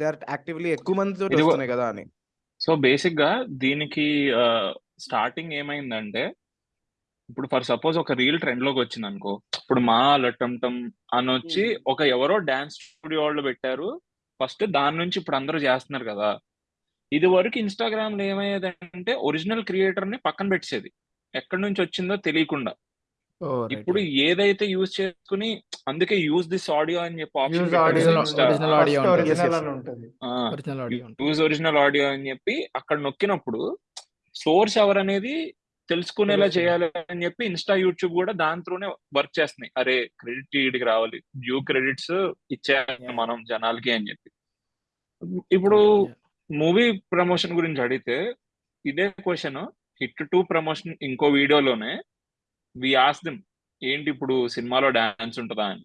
దే ఆర్ యాక్టివ్లీ ఎక్కువ మంది తోటి వస్తున్నాయి కదా అని. సో బేసిక్గా దీనికి స్టార్టింగ్ ఏమైందంటే ఇప్పుడు ఫర్ సపోజ్ ఒక రీల్ ట్రెండ్లోకి వచ్చింది అనుకో ఇప్పుడు మా లట్టంటం అని వచ్చి. ఒక ఎవరో డాన్స్ స్టూడియో వాళ్ళు పెట్టారు. ఫస్ట్ దాని నుంచి ఇప్పుడు అందరూ చేస్తున్నారు కదా. ఇది వరకు ఇన్స్టాగ్రామ్లో ఏమయ్యేదంటే ఒరిజినల్ క్రియేటర్ని పక్కన పెట్టేది ఎక్కడి నుంచి వచ్చిందో తెలియకుండా. ఇప్పుడు ఏదైతే యూజ్ చేసుకుని అందుకే యూజ్ దిస్ ఆడియో అని చెప్పి option use. Original audio use original audio అని చెప్పి అక్కడ నొక్కినప్పుడు సోర్స్ ఎవరనేది తెలుసుకునేలా. చేయాలి అని చెప్పి ఇన్స్టా యూట్యూబ్ కూడా దాని త్రూనే వర్క్ చేస్తున్నాయి. అరే క్రెడిట్ వీడికి రావాలి. డ్యూ క్రెడిట్స్ ఇచ్చేయాలి మనం జనాలకి అని చెప్పి. ఇప్పుడు మూవీ ప్రమోషన్ గురించి అడిగితే ఇదే క్వశ్చన్ హిట్ టు ప్రమోషన్ ఇంకో వీడియోలోనే వి ఆస్ దిమ్ ఏంటి ఇప్పుడు సినిమాలో డాన్స్ ఉంటుందా అని?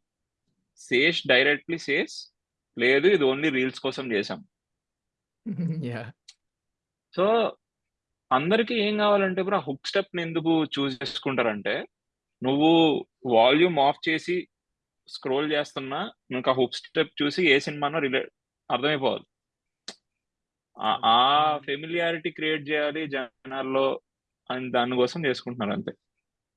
సేష్ డైరెక్ట్లీ సేస్ లేదు ఇది ఓన్లీ రీల్స్ కోసం చేసాం యా సో అందరికీ ఏం కావాలంటే బ్రో హుక్ స్టెప్ని ఎందుకు చూస్ చేసుకుంటారంటే నువ్వు వాల్యూమ్ ఆఫ్ చేసి స్క్రోల్ చేస్తున్నా నువ్వు ఆ హుక్ స్టెప్ చూసి ఏ సినిమానో రిలేట్ అర్థమైపోవాలి. ఆ- ఆ ఫెమిలియారిటీ క్రియేట్ చేయాలి జనాల్లో అని దానికోసం చేసుకుంటున్నారు అంతే.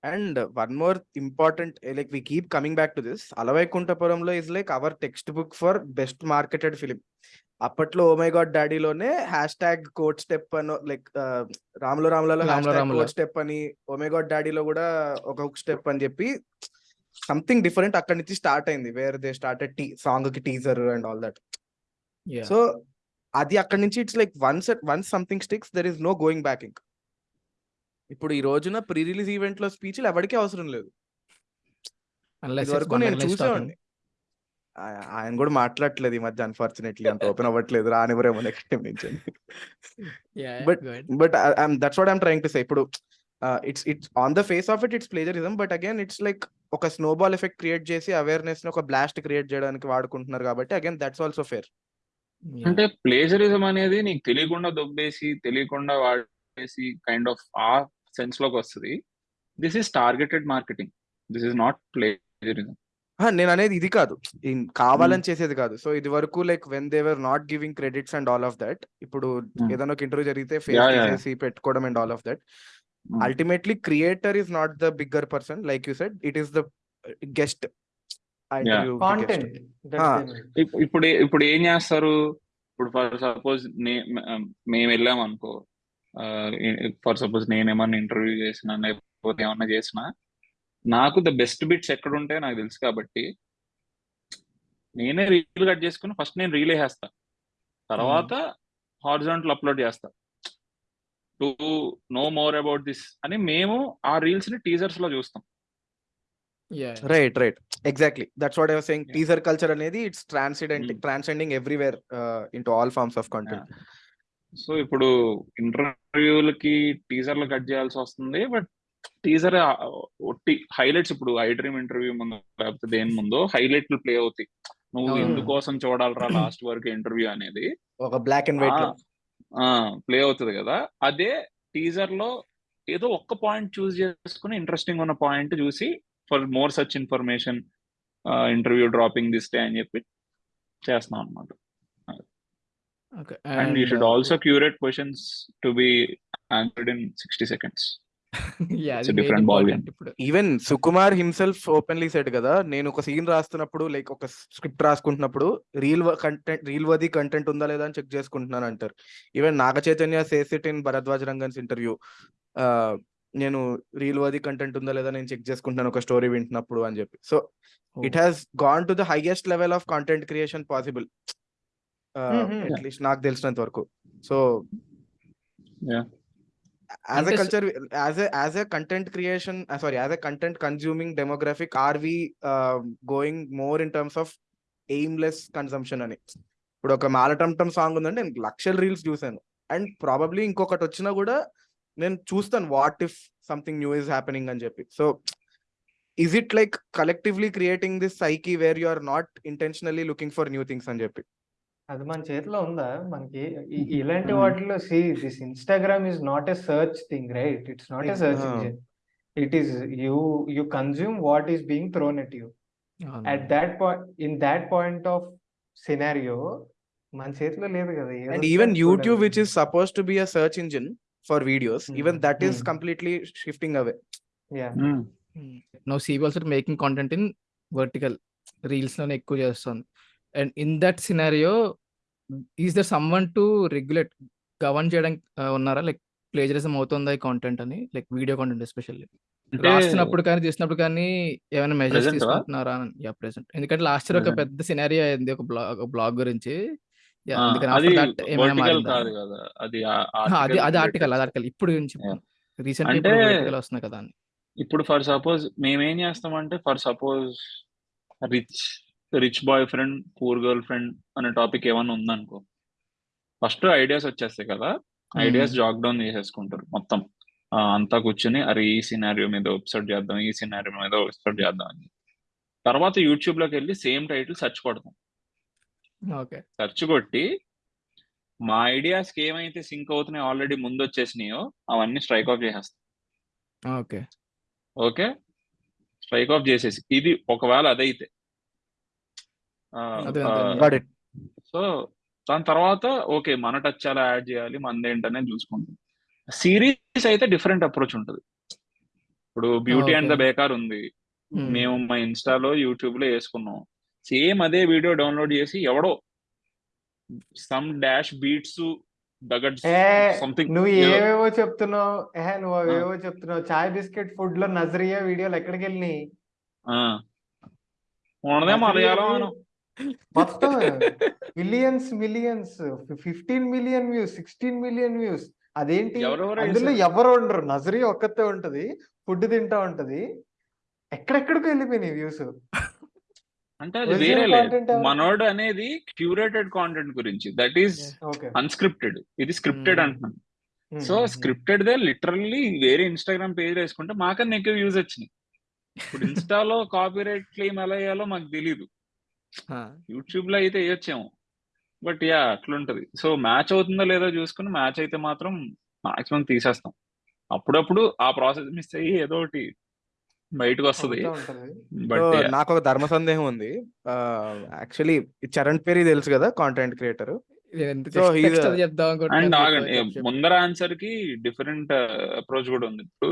And one more important like we keep coming back to this. అలవైకుంఠపురంలో is like our text book for best marketed film. అప్పట్లో ఓ మై గాడ్ డాడీలోనే హ్యాష్ ట్యాగ్ కోట్ స్టెప్ అని లైక్ రాములో రాములలో. కోట్ స్టెప్ అని ఓ మై గాడ్ డాడీలో కూడా ఒక hook step అని చెప్పి సంథింగ్ డిఫరెంట్ అక్కడి నుంచి స్టార్ట్ అయింది వేర్ దే స్టార్టెడ్ టీ సాంగ్కి teaser and all that. Yeah so అది అక్కడి నుంచి it's like once once something sticks there is no going back ఇంక్ ఇప్పుడు ఈ రోజున ప్రీ రిలీజ్ ఈవెంట్లో స్పీచ్లు ఎవరికీ అవసరం లేదు. ఇది వరకు నేను చూసేవాడిని. ఆ- ఆయన కూడా మాట్లాడట్లేదు ఈ మధ్య అన్ఫార్చునేట్లీ అంత ఓపెన్ అవ్వట్లేదు రానివ్వరేమో నెక్స్ట్ టైం నుంచి But- but that's what I'm trying to say ఇప్పుడు it's it's on the face of it it's plagiarism but again it's like ఒక స్నోబాల్ ఎఫెక్ట్ క్రియేట్ చేసి అవేర్నెస్ని ఒక బ్లాస్ట్ క్రియేట్ చేయడానికి వాడుకుంటున్నారు కాబట్టి అగైన్ దట్స్ ఆల్సో ఫేర్ అంటే ప్లేజరిజం అనేది నీకు తెలియకుండా దొబ్బేసి తెలియకుండా వాడేసి కైండ్ ఆఫ్ ఆ సెన్స్లోకి వస్తుంది. This is targeted marketing this is not plagiarism నేను అనేది ఇది కాదు. కావాలని చేసేది కాదు. సో ఇది వరకు like when they were not giving credits and all of that ఇప్పుడు Hmm. ఏదైనా ఒక ఇంటర్వ్యూ జరిగితే ఫేస్ పెట్టుకోవడం and all of that ultimately creator is not the bigger person like you said it is the guest content ఇప్పుడు ఏ- ఇప్పుడు ఏం చేస్తారు? ఇప్పుడు ఫర్ సపోజ్ మేము వెళ్ళాం అనుకో. ఫర్ సపోజ్ నేను ఏమన్నా ఇంటర్వ్యూ చేసినా లేకపోతే ఏమన్నా చేసినా నాకు ద బెస్ట్ బిట్స్ ఎక్కడ ఉంటాయో నాకు తెలుసు కాబట్టి నేనే రీల్ కట్ చేసుకుని ఫస్ట్ నేను రీల్ వేసేస్తా. తర్వాత హారిజాంటల్ అప్లోడ్ చేస్తా. To know more about this అని మేము ఆ రీల్స్ని టీజర్స్లో చూస్తాం. Right right exactly that's what I saying. Teaser culture అనేది it's transcendent. Transcending everywhere into all forms of content so ఇప్పుడు ఇంటర్వ్యూలకి టీజర్లు కట్ చేయాల్సి వస్తుంది. బట్ టీజర్ ఒట్టి హైలైట్స్ ఇప్పుడు ఐ డ్రీమ్ ఇంటర్వ్యూ ముందు లేకపోతే దేని ముందు హైలైట్లు ప్లే అవుతాయి. నువ్వు. ఎందుకోసం చూడాలరా లాస్ట్ వరకు ఇంటర్వ్యూ అనేది? ఒక బ్లాక్ అండ్ వైట్ ప్లే అవుతుంది కదా. అదే టీజర్లో ఏదో ఒక్క పాయింట్ చూస్ చేసుకుని ఇంట్రెస్టింగ్ ఉన్న పాయింట్ చూసి for more such information interview dropping this day అని చెప్పి చేస్తున్నాం అనమాట and you should also curate questions to be answered in sixty seconds. It's a different ball game. ఇప్పుడు. Even Sukumar himself openly said కదా నేను ఒక scene రాస్తున్నప్పుడు like ఒక script రాసుకుంటున్నప్పుడు reel content reel worthy content ఉందా లేదా అని చెక్ చేసుకుంటున్నాను అంటారు. Even Naga Chaitanya says it in Bharadwaj Rangan's interview నేను రీల్ వది కంటెంట్ ఉందా లేదా నేను చెక్ చేసుకుంటున్నాను ఒక స్టోరీ వింటున్నప్పుడు అని చెప్పి. So it has gone to the highest level of content creation possible. At least నాకు తెలిసినంత వరకు. So. As a culture as a as a content creation sorry as a content consuming demographic are we going more in terms of aimless consumption అని. ఇప్పుడు ఒక మాలటంటం song ఉందంటే నేను లక్షల reels చూసాను. అండ్ ప్రాబబ్లీ ఇంకొకటి వచ్చినా కూడా నేను చూస్తాను what if something new is happening అని చెప్పి so is it like collectively creating this psyche where you are not intentionally looking for new things అని చెప్పి అది మన చేతిలో ఉందా? మనకి ఇ- ఇలాంటి Hmm. వాటిలో see this Instagram is not a search thing right it's not a Ex- search ah. Engine it is you you consume what is being thrown at you at that point in that point of scenario మన చేతిలో లేదు కదా ఏదో and ఒకటి even చూడాలి. YouTube which is suppose to be a search engine for videos even Hmm. That is Hmm. Completely shifting away Yeah. Mm. No CB also making content in vertical రీల్స్లోనే ఎక్కువ చేస్తుంది and in that scenario is there someone to regulate govern చేయడానికి ఉన్నారా like plagiarism అవుతుందా ఈ content అని like video content especially అంటే రాస్తున్నప్పుడు కానీ తీసినప్పుడు కానీ ఏమైనా మెజర్స్? తీసుకుంటున్నారా ప్రెసెంట్ ఎందుకంటే లాస్ట్ ఇయర్ ఒక Present. పెద్ద సినారియో అయింది ఒక బ్లాగ్ ఒక బ్లాగ్ గురించి అది ఏమైనా వర్టికల్ కాదు కదా అది ఆ, అది అది ఆర్టికల్ అది ఆర్టికల్ ఇప్పుడు రీసెంట్ అంటే- వస్తున్నాయి కదా అని. ఇప్పుడు ఫర్ సపోజ్ మేమేం చేస్తామంటే for suppose rich rich boyfriend poor girlfriend అనే టాపిక్ ఏమన్నా ఉందనుకో ఫస్ట్ ఐడియాస్ వచ్చేస్తాయి కదా ఐడియాస్ జాక్ డౌన్ చేసేసుకుంటారు మొత్తం. అంతా కూర్చుని అరే ఈ సినారియో మీద ఎపిసోడ్ చేద్దాం ఈ సినారియో మీద ఎపిసోడ్ చేద్దాం అని. తర్వాత యూట్యూబ్లోకి వెళ్ళి సేమ్ టైటిల్ సెర్చ్ కొడతాం. ఓకే. సెర్చ్ కొట్టి మా ఐడియాస్కి ఏమైతే సింక్ అవుతున్నాయో ఆల్రెడీ ముందు వచ్చేసినాయో అవన్నీ స్ట్రైక్ ఆఫ్ చేసేస్తాం. ఓకే. ఓకే? స్ట్రైక్ ఆఫ్ చేసేసి. ఇది ఒకవేళ అదైతే. సో దాని తర్వాత ఓకే మన టచ్ ఎలా యాడ్ చేయాలి మనదేంటనేది చూసుకుంటాం. సిరీస్ అయితే డిఫరెంట్ అప్రోచ్ ఉంటుంది. ఇప్పుడు బ్యూటీ అండ్ ద. బేకార్ ఉంది. మేము మా ఇన్స్టాలో యూట్యూబ్లో వేసుకున్నాం. సేమ్ అదే వీడియో డౌన్లోడ్ చేసి ఎవడో సమ్ డాష్ బీట్స్ నువ్వు ఏవేవో చెప్తున్నావు? నువ్వు అవేవో చెప్తున్నావు? చాయ్ బిస్కెట్ ఫుడ్లో నజరియా వీడియోలు ఎక్కడికి వెళ్ళినాయి? మలయాళం మొత్తం millions millions fifteen million views sixteen million views అదేంటి? అందులో. ఎవరు ఉండరు. నజరీ ఒక్కతే ఉంటది ఫుడ్ తింటా ఉంటది. ఎక్కడెక్కడికి వెళ్ళిపోయినాయి వ్యూస్ అంటే అది ఎవరు? మనోడు అనేది క్యూరేటెడ్ కాంటెంట్ గురించి. దట్ ఈస్ అన్స్క్రిప్టెడ్ ఇది స్క్రిప్టెడ్ Hmm. అంటున్నాను సో స్క్రిప్టెడ్ దే లిటరల్లీ వేరే ఇన్స్టాగ్రామ్ పేజ్ వేసుకుంటే మాకన్నా ఎక్కువ వ్యూస్ వచ్చినాయి. ఇప్పుడు ఇన్స్టాలో కాపీ రైట్ క్లెయిమ్ ఎలా వేయాలో మాకు తెలియదు యూట్యూబ్లో అయితే వేయొచ్చేమో. బట్ యా అట్లుంటది. సో మ్యాచ్ అవుతుందో లేదో చూసుకుని మ్యాచ్ అయితే మాత్రం మాక్సిమం తీసేస్తాం. అప్పుడప్పుడు ఆ ప్రాసెస్ మిస్ అయ్యి ఏదో ఒకటి బయటకు వస్తుంది నాకు ఒక ధర్మ సందేహం ఉంది యాక్చువల్లీ చరణ్ పేరు తెలుసు కదా కాంటెంట్ క్రియేటర్ అండ్. ఆగండి. ముందర ఆన్సర్కి డిఫరెంట్ అప్రోచ్ కూడా ఉంది ఇప్పుడు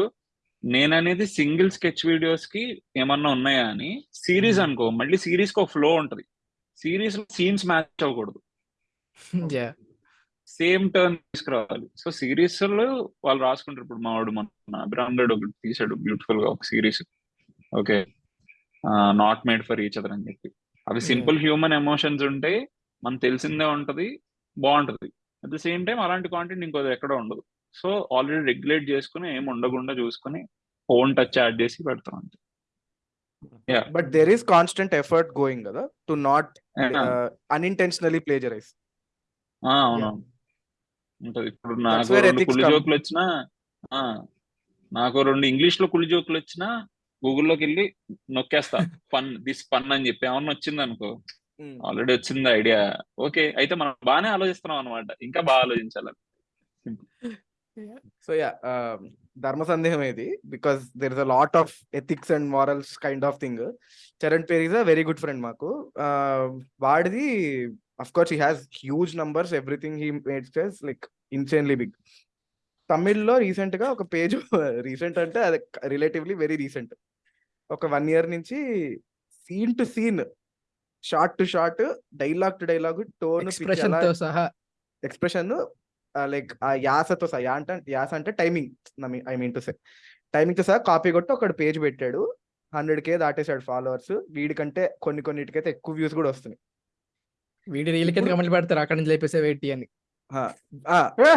నేను అనేది సింగిల్ స్కెచ్ వీడియోస్కి ఏమన్నా ఉన్నాయా అని సిరీస్ Hmm. అనుకో మళ్ళీ సిరీస్కి ఒక ఫ్లో ఉంటది సిరీస్ సీన్స్ మ్యాచ్ అవ్వకూడదు. సేమ్ టర్న్ తీసుకురావాలి. సో సిరీస్లో వాళ్ళు రాసుకుంటారు. ఇప్పుడు మా వాడు మన అభిరామ్ రెడ్డి ఒకటి తీసాడు బ్యూటిఫుల్గా ఒక series. Okay. Not made for each other అని చెప్పి. అవి Yeah. సింపుల్ హ్యూమన్ ఎమోషన్స్ ఉంటాయి మనకు తెలిసిందే ఉంటది బాగుంటది. అట్ ద సేమ్ టైం అలాంటి కాంటెంట్ ఇంకో ఎక్కడ ఉండదు. సో ఆల్రెడీ రెగ్యులేట్ చేసుకుని ఏం ఉండకుండా చూసుకుని ఫోన్ టచ్ యాడ్ చేసి పెడతాం అంతే. But there is constant effort going కదా టు నాట్ అన్ఇంటెన్షనలీ ప్లేజరైజ్ ఆ, అవునవును. ఉంటది. ఇప్పుడు నాకు రెండు కుళ్ళు. జోకులు వచ్చినా ఆ, నాకు రెండు ఇంగ్లీష్లో కుళ్ళు జోకులు వచ్చినా గూగుల్లోకి వెళ్ళి నొక్కేస్తా. పన్ దిస్ పన్ అని చెప్పి. ఏమన్నా వచ్చింది అనుకో ఆల్రెడీ వచ్చింది ఐడియా. ఓకే అయితే మనం బాగానే ఆలోచిస్తున్నాం అనమాట ఇంకా బాగా ఆలోచించాలి సో యా ధర్మ సందేహం ఇది because there is a lot of ethics and morals kind of thing Charan pair is a very good friend మాకు వాడిది of course he has huge numbers everything he made like insanely big తమిళ్ళో రీసెంట్గా ఒక page recent అంటే అది relatively very recent ఒక one year నుంచి scene to scene short to short dialogue to dialogue tone expression like ఆ యాసతో సహా అంటే యాస అంటే timing I mean to say టైమింగ్తో సహా కాపీ కొట్టి ఒకటి పేజ్ పెట్టాడు. హండ్రెడ్ కే దాటేశాడు ఫాలోవర్స్ వీడికంటే కొన్ని కొన్నిటికైతే ఎక్కువ వ్యూస్ కూడా వస్తున్నాయి. వీడియో రీల్ కింద కమెంట్లు పెడతారు? అక్కడ నుంచి లేపేసే వెయిట్ అని.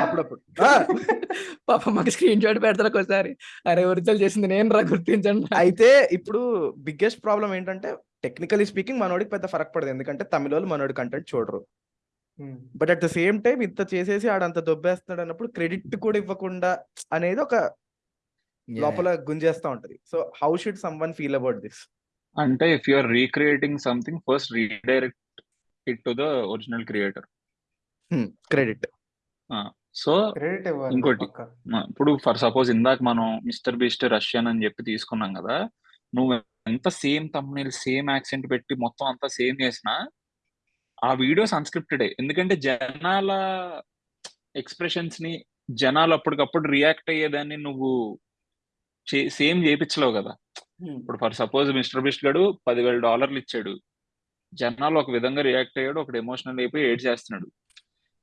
అప్పుడప్పుడు. పాప మాకు స్క్రీన్ షాట్ పెడతారు ఒకసారి అరే ఒరిజినల్ చేసింది నేను రా గుర్తించండి. అయితే ఇప్పుడు బిగ్గెస్ట్ ప్రాబ్లం ఏంటంటే టెక్నికలీ స్పీకింగ్ మనోడికి పెద్ద ఫరక్ పడదు. ఎందుకంటే తమిళ వాళ్ళు మనోడి కంటెంట్ చూడరు. But at the same time ఇంత చేసేసి ఆడంత దొబ్బేస్తున్నాడు అన్నప్పుడు క్రెడిట్ కూడా ఇవ్వకుండా అనేది ఒక లోపల గుంజేస్తా ఉంటది. So how should someone feel about this అంటే if you are recreating something first redirect it to the original creator credit so ఇంకోటి. ఇప్పుడు ఫర్ సపోజ్ ఇందాక మనం మిస్టర్ బీస్ట్ రష్యన్ అని చెప్పి తీసుకున్నాం కదా నువ్వు ఎంత సేమ్ తమ్ముని సేమ్ యాక్సెంట్ పెట్టి మొత్తం అంతా సేమ్ చేసినా ఆ వీడియోస్ అన్స్క్రిప్టెడ్. ఎందుకంటే జనాల ఎక్స్ప్రెషన్స్ని జనాలు అప్పటికప్పుడు రియాక్ట్ అయ్యేదాన్ని నువ్వు సేమ్ చేయించలేవు కదా. ఇప్పుడు ఫర్ సపోజ్ మిస్టర్ బిస్ట్ గడు పదివేల డాలర్లు ఇచ్చాడు. జనాలు ఒక విధంగా రియాక్ట్ అయ్యాడు ఒకటి ఎమోషనల్ అయిపోయి ఏడ్ చేస్తున్నాడు.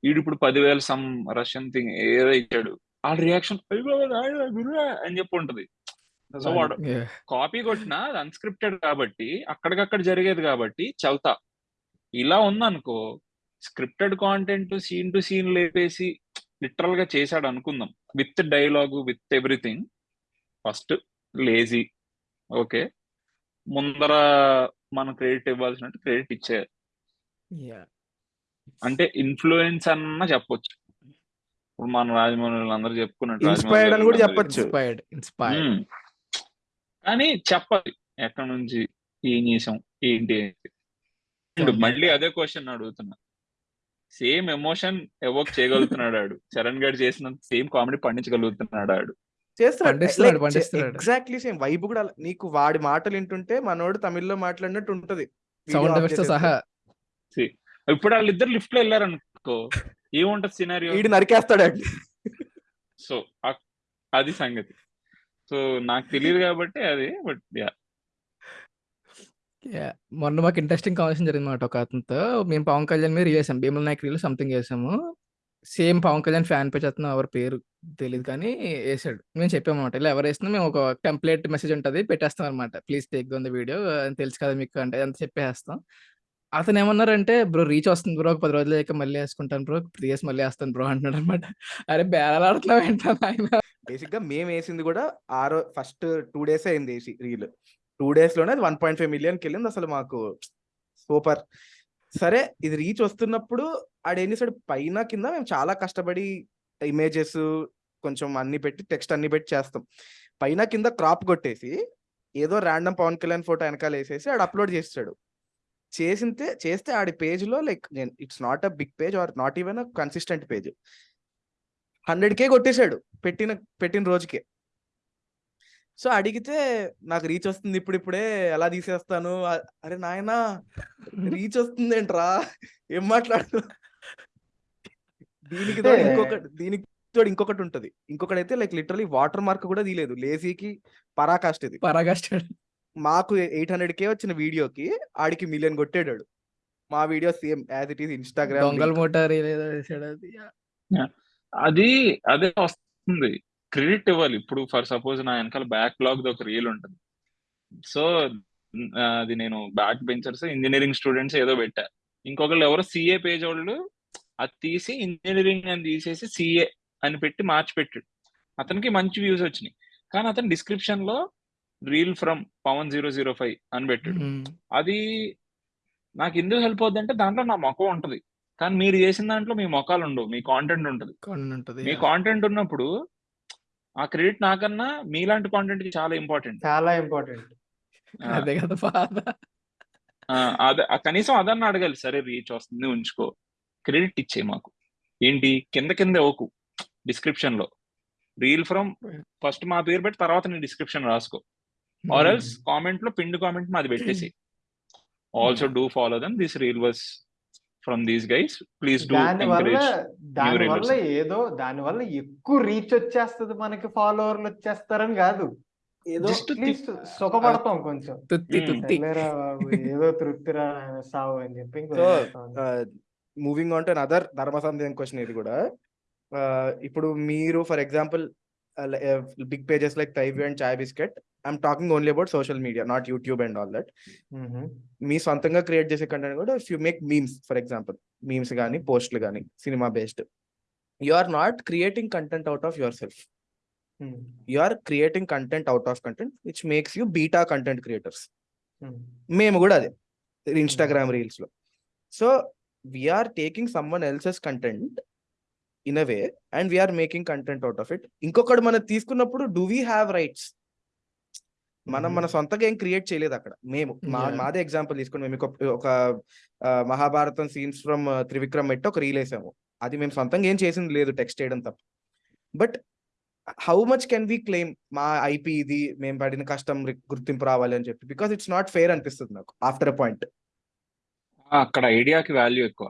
వీడు ఇప్పుడు పదివేల సమ్ రష్యన్ థింగ్ ఏదో ఇచ్చాడు. ఆ రియాక్షన్ అని చెప్పి ఉంటది. సో వాడు. కాపీ కొట్టినా అది అన్స్క్రిప్టెడ్ కాబట్టి అక్కడికక్కడ జరిగేది కాబట్టి చల్తా. ఇలా ఉందనుకో scripted content scene to scene లేపేసి లిటరల్గా చేశాడు అనుకుందాం. With dialogue with everything first lazy okay ముందర మనం క్రెడిట్ ఇవ్వాల్సినట్టు క్రెడిట్ ఇచ్చే Yeah. అంటే ఇన్ఫ్లుయెన్స్ అన్న చెప్పొచ్చు. ఇప్పుడు మన రాజమౌళి అందరూ చెప్పుకున్నట్టు అని కూడా చెప్పొచ్చు. ఉమ్. కానీ చెప్పాలి. ఎక్కడి నుంచి ఏం చేసాం? ఏంటి మళ్ళీ అదే క్వశ్చన్ అడుగుతున్నా. సేమ్ ఎమోషన్ ఎవోక్ చేయగలుగుతున్నాడు ఆడు. చరణ్ గారు చేసిన సేమ్ కామెడీ పండించగలుగుతున్నాడు ఆడు. ఎగ్జాక్ట్లీ సేమ్ వైబ్ కూడా నీకు వాడి మాటలు వింటుంటే మనోడు తమిళ్ళో మాట్లాడినట్టు ఉంటది. ఇప్పుడు వాళ్ళిద్దరు లిఫ్ట్లో వెళ్ళారనుకో ఏముంటది సినారియో వీడు నరికేస్తాడు సో అది సంగతి. సో నాకు తెలియదు కాబట్టి అది బట్ యా మొన్న మాకు ఇంట్రెస్టింగ్ కాన్వర్సేషన్ జరిగింది అనమాట ఒక అతనితో. మేము పవన్ కళ్యాణ్ మీద రీల్ వేసాం భీమల నాయక్ రీల్ సంథింగ్ చేసాము same Pawan Kalyan fan page అతను ఎవరి పేరు తెలియదు కానీ వేసాడు మేము చెప్పాము అనమాట ఇలా ఎవరు వేసినా మేము ఒక టెంప్లెట్ మెసేజ్ ఉంటుంది పెట్టేస్తాం అనమాట ప్లీజ్ టేక్ ద వీడియో తెలుసు కదా మీకు అంటే అంత చెప్పేస్తాం. అతను ఏమన్నారంటే బ్రో రీచ్ వస్తుంది బ్రో ఒక పది రోజులు అయ్యాక మళ్ళీ వేసుకుంటాను బ్రో త్రీ ఇయర్స్ మళ్ళీ వేస్తాను బ్రో అంటున్నాడు అనమాట అరే బేరాలు ఆడుతున్నావు బేసిక్గా ఆయన బేసిక్గా మేము వేసింది కూడా ఆరో ఫస్ట్ టూ డేస్ అయింది వేసి రీల్ టూ డేస్లోనే అది వన్ పాయింట్ ఫైవ్ మిలియన్కి వెళ్ళింది అసలు మాకు. సూపర్. సరే ఇది రీచ్ వస్తున్నప్పుడు ఆడేం చేశాడు? పైన కింద మేము చాలా కష్టపడి ఇమేజెస్ కొంచెం అన్ని పెట్టి టెక్స్ట్ అన్ని పెట్టి చేస్తాం. పైన కింద క్రాప్ కొట్టేసి ఏదో ర్యాండమ్ పవన్ కళ్యాణ్ ఫోటో వెనకాల వేసేసి ఆడు అప్లోడ్ చేస్తాడు చేసింతే చేస్తే ఆడి పేజ్లో లైక్ నేను it's not a big page or not even a consistent page. Hundred K కొట్టేశాడు పెట్టిన పెట్టిన రోజుకే. సో అడిగితే నాకు రీచ్ వస్తుంది ఇప్పుడు ఇప్పుడే ఎలా తీసేస్తాను? అరే నాయనా రీచ్ వస్తుంది ఏంట్రా ఏం మాట్లాడు దీనికి తోడు ఇంకొకటి దీనికి తోడు ఇంకొకటి ఉంటది. ఇంకొకటి అయితే లైక్ లిటరలీ వాటర్ మార్క్ కూడా తీయలేదు. లేజీకి పరాకాష్ట ఇది. పరాగాస్టాడు మాకు ఎయిట్ హండ్రెడ్ కే వచ్చిన వీడియోకి ఆడికి మిలియన్ కొట్టాడు మా video same as it is Instagram దొంగల అది అదే వస్తుంది. క్రెడిట్ ఇవ్వాలి. ఇప్పుడు ఫర్ సపోజ్ నా వెనకాల బ్యాక్ లాగ్ ఒక రీల్ ఉంటుంది. సో అది నేను బ్యాక్ బెంచర్స్ ఇంజనీరింగ్ స్టూడెంట్స్ ఏదో పెట్టా. ఇంకొకళ్ళు ఎవరో సిఏ పేజ్ వాళ్ళు అది తీసి ఇంజనీరింగ్ అని తీసేసి సిఏ అని పెట్టి మార్చి పెట్టాడు. అతనికి మంచి వ్యూస్ వచ్చినాయి. కానీ అతను డిస్క్రిప్షన్లో reel from Pawan zero zero five అని పెట్టాడు. అది నాకు ఎందుకు హెల్ప్ అవుద్ది అంటే దాంట్లో నా మొఖం ఉంటది. కానీ మీరు చేసిన దాంట్లో మీ మొఖాలు ఉండవు. మీ కాంటెంట్ ఉంటది. మీ కాంటెంట్ ఉన్నప్పుడు ఆ క్రెడిట్ నాకన్నా మీలాంటి కాంటెంట్కి చాలా ఇంపార్టెంట్ చాలా ఇంపార్టెంట్ అదే కదా బాధ. అదే ఆ కనీసం అదన్న అడగాలి. సరే రీచ్ వస్తుంది ఉంచుకో. క్రెడిట్ ఇచ్చే మాకు. ఏంటి? కింద కింద ఓకు. డిస్క్రిప్షన్లో. రీల్ ఫ్రమ్ ఫస్ట్ మా పేరు పెట్టి తర్వాత నీ డిస్క్రిప్షన్ రాసుకో. ఆర్ ఎల్స్ కామెంట్లో పిండ్ కామెంట్ మాది పెట్టేసి also do follow them this reel was from these guys please దాని వల్ల ఏదో దాని వల్ల ఎక్కువ రీచ్ వచ్చేస్తది మనకి ఫాలోవర్లు వచ్చేస్తారని కాదు. ఏదో సుఖపడతాం కొంచెం. తుత్తి సర్లేరా బాబు, ఏదో తృప్తిరా సావు అని చెప్పి. మూవింగ్ ఆన్ టు అదర్ ధర్మ సందేహం క్వశ్చన్ ఇది కూడా. ఆ, ఇప్పుడు మీరు for example big pages like Thyview and Chai Bisket I'm talking only about social media not YouTube and all that మీ సొంతంగా క్రియేట్ చేసే కంటెంట్ కూడా if you make memes for example memes కానీ పోస్ట్లు కానీ cinema based you are not creating content out of yourself you are creating content out of content which makes you better content creators మేము కూడా అదే Instagram రీల్స్లో so we're taking someone else's content in a way and we're making content out of it ఇంకొకటి మనం తీసుకున్నప్పుడు do we have rights మనం మన సొంతగా ఏం క్రియేట్ చేయలేదు అక్కడ. మేము మా. మాదే ఎగ్జాంపుల్ తీసుకుని మేము ఒక- మహాభారతం సీన్స్ ఫ్రమ్ త్రివిక్రమ్ పెట్టి ఒక రీల్ వేసాము. అది మేము సొంతంగా ఏం చేసింది లేదు టెక్స్ట్ చేయడం తప్ప. But how much can we claim మా ఐపీ ఇది మేము పడిన కష్టం గుర్తింపు రావాలి అని చెప్పి. బికాస్ ఇట్స్ నాట్ ఫెయిర్ అనిపిస్తుంది నాకు ఆఫ్టర్ అ పాయింట్ అక్కడ ఐడియాకి వాల్యూ ఎక్కువ.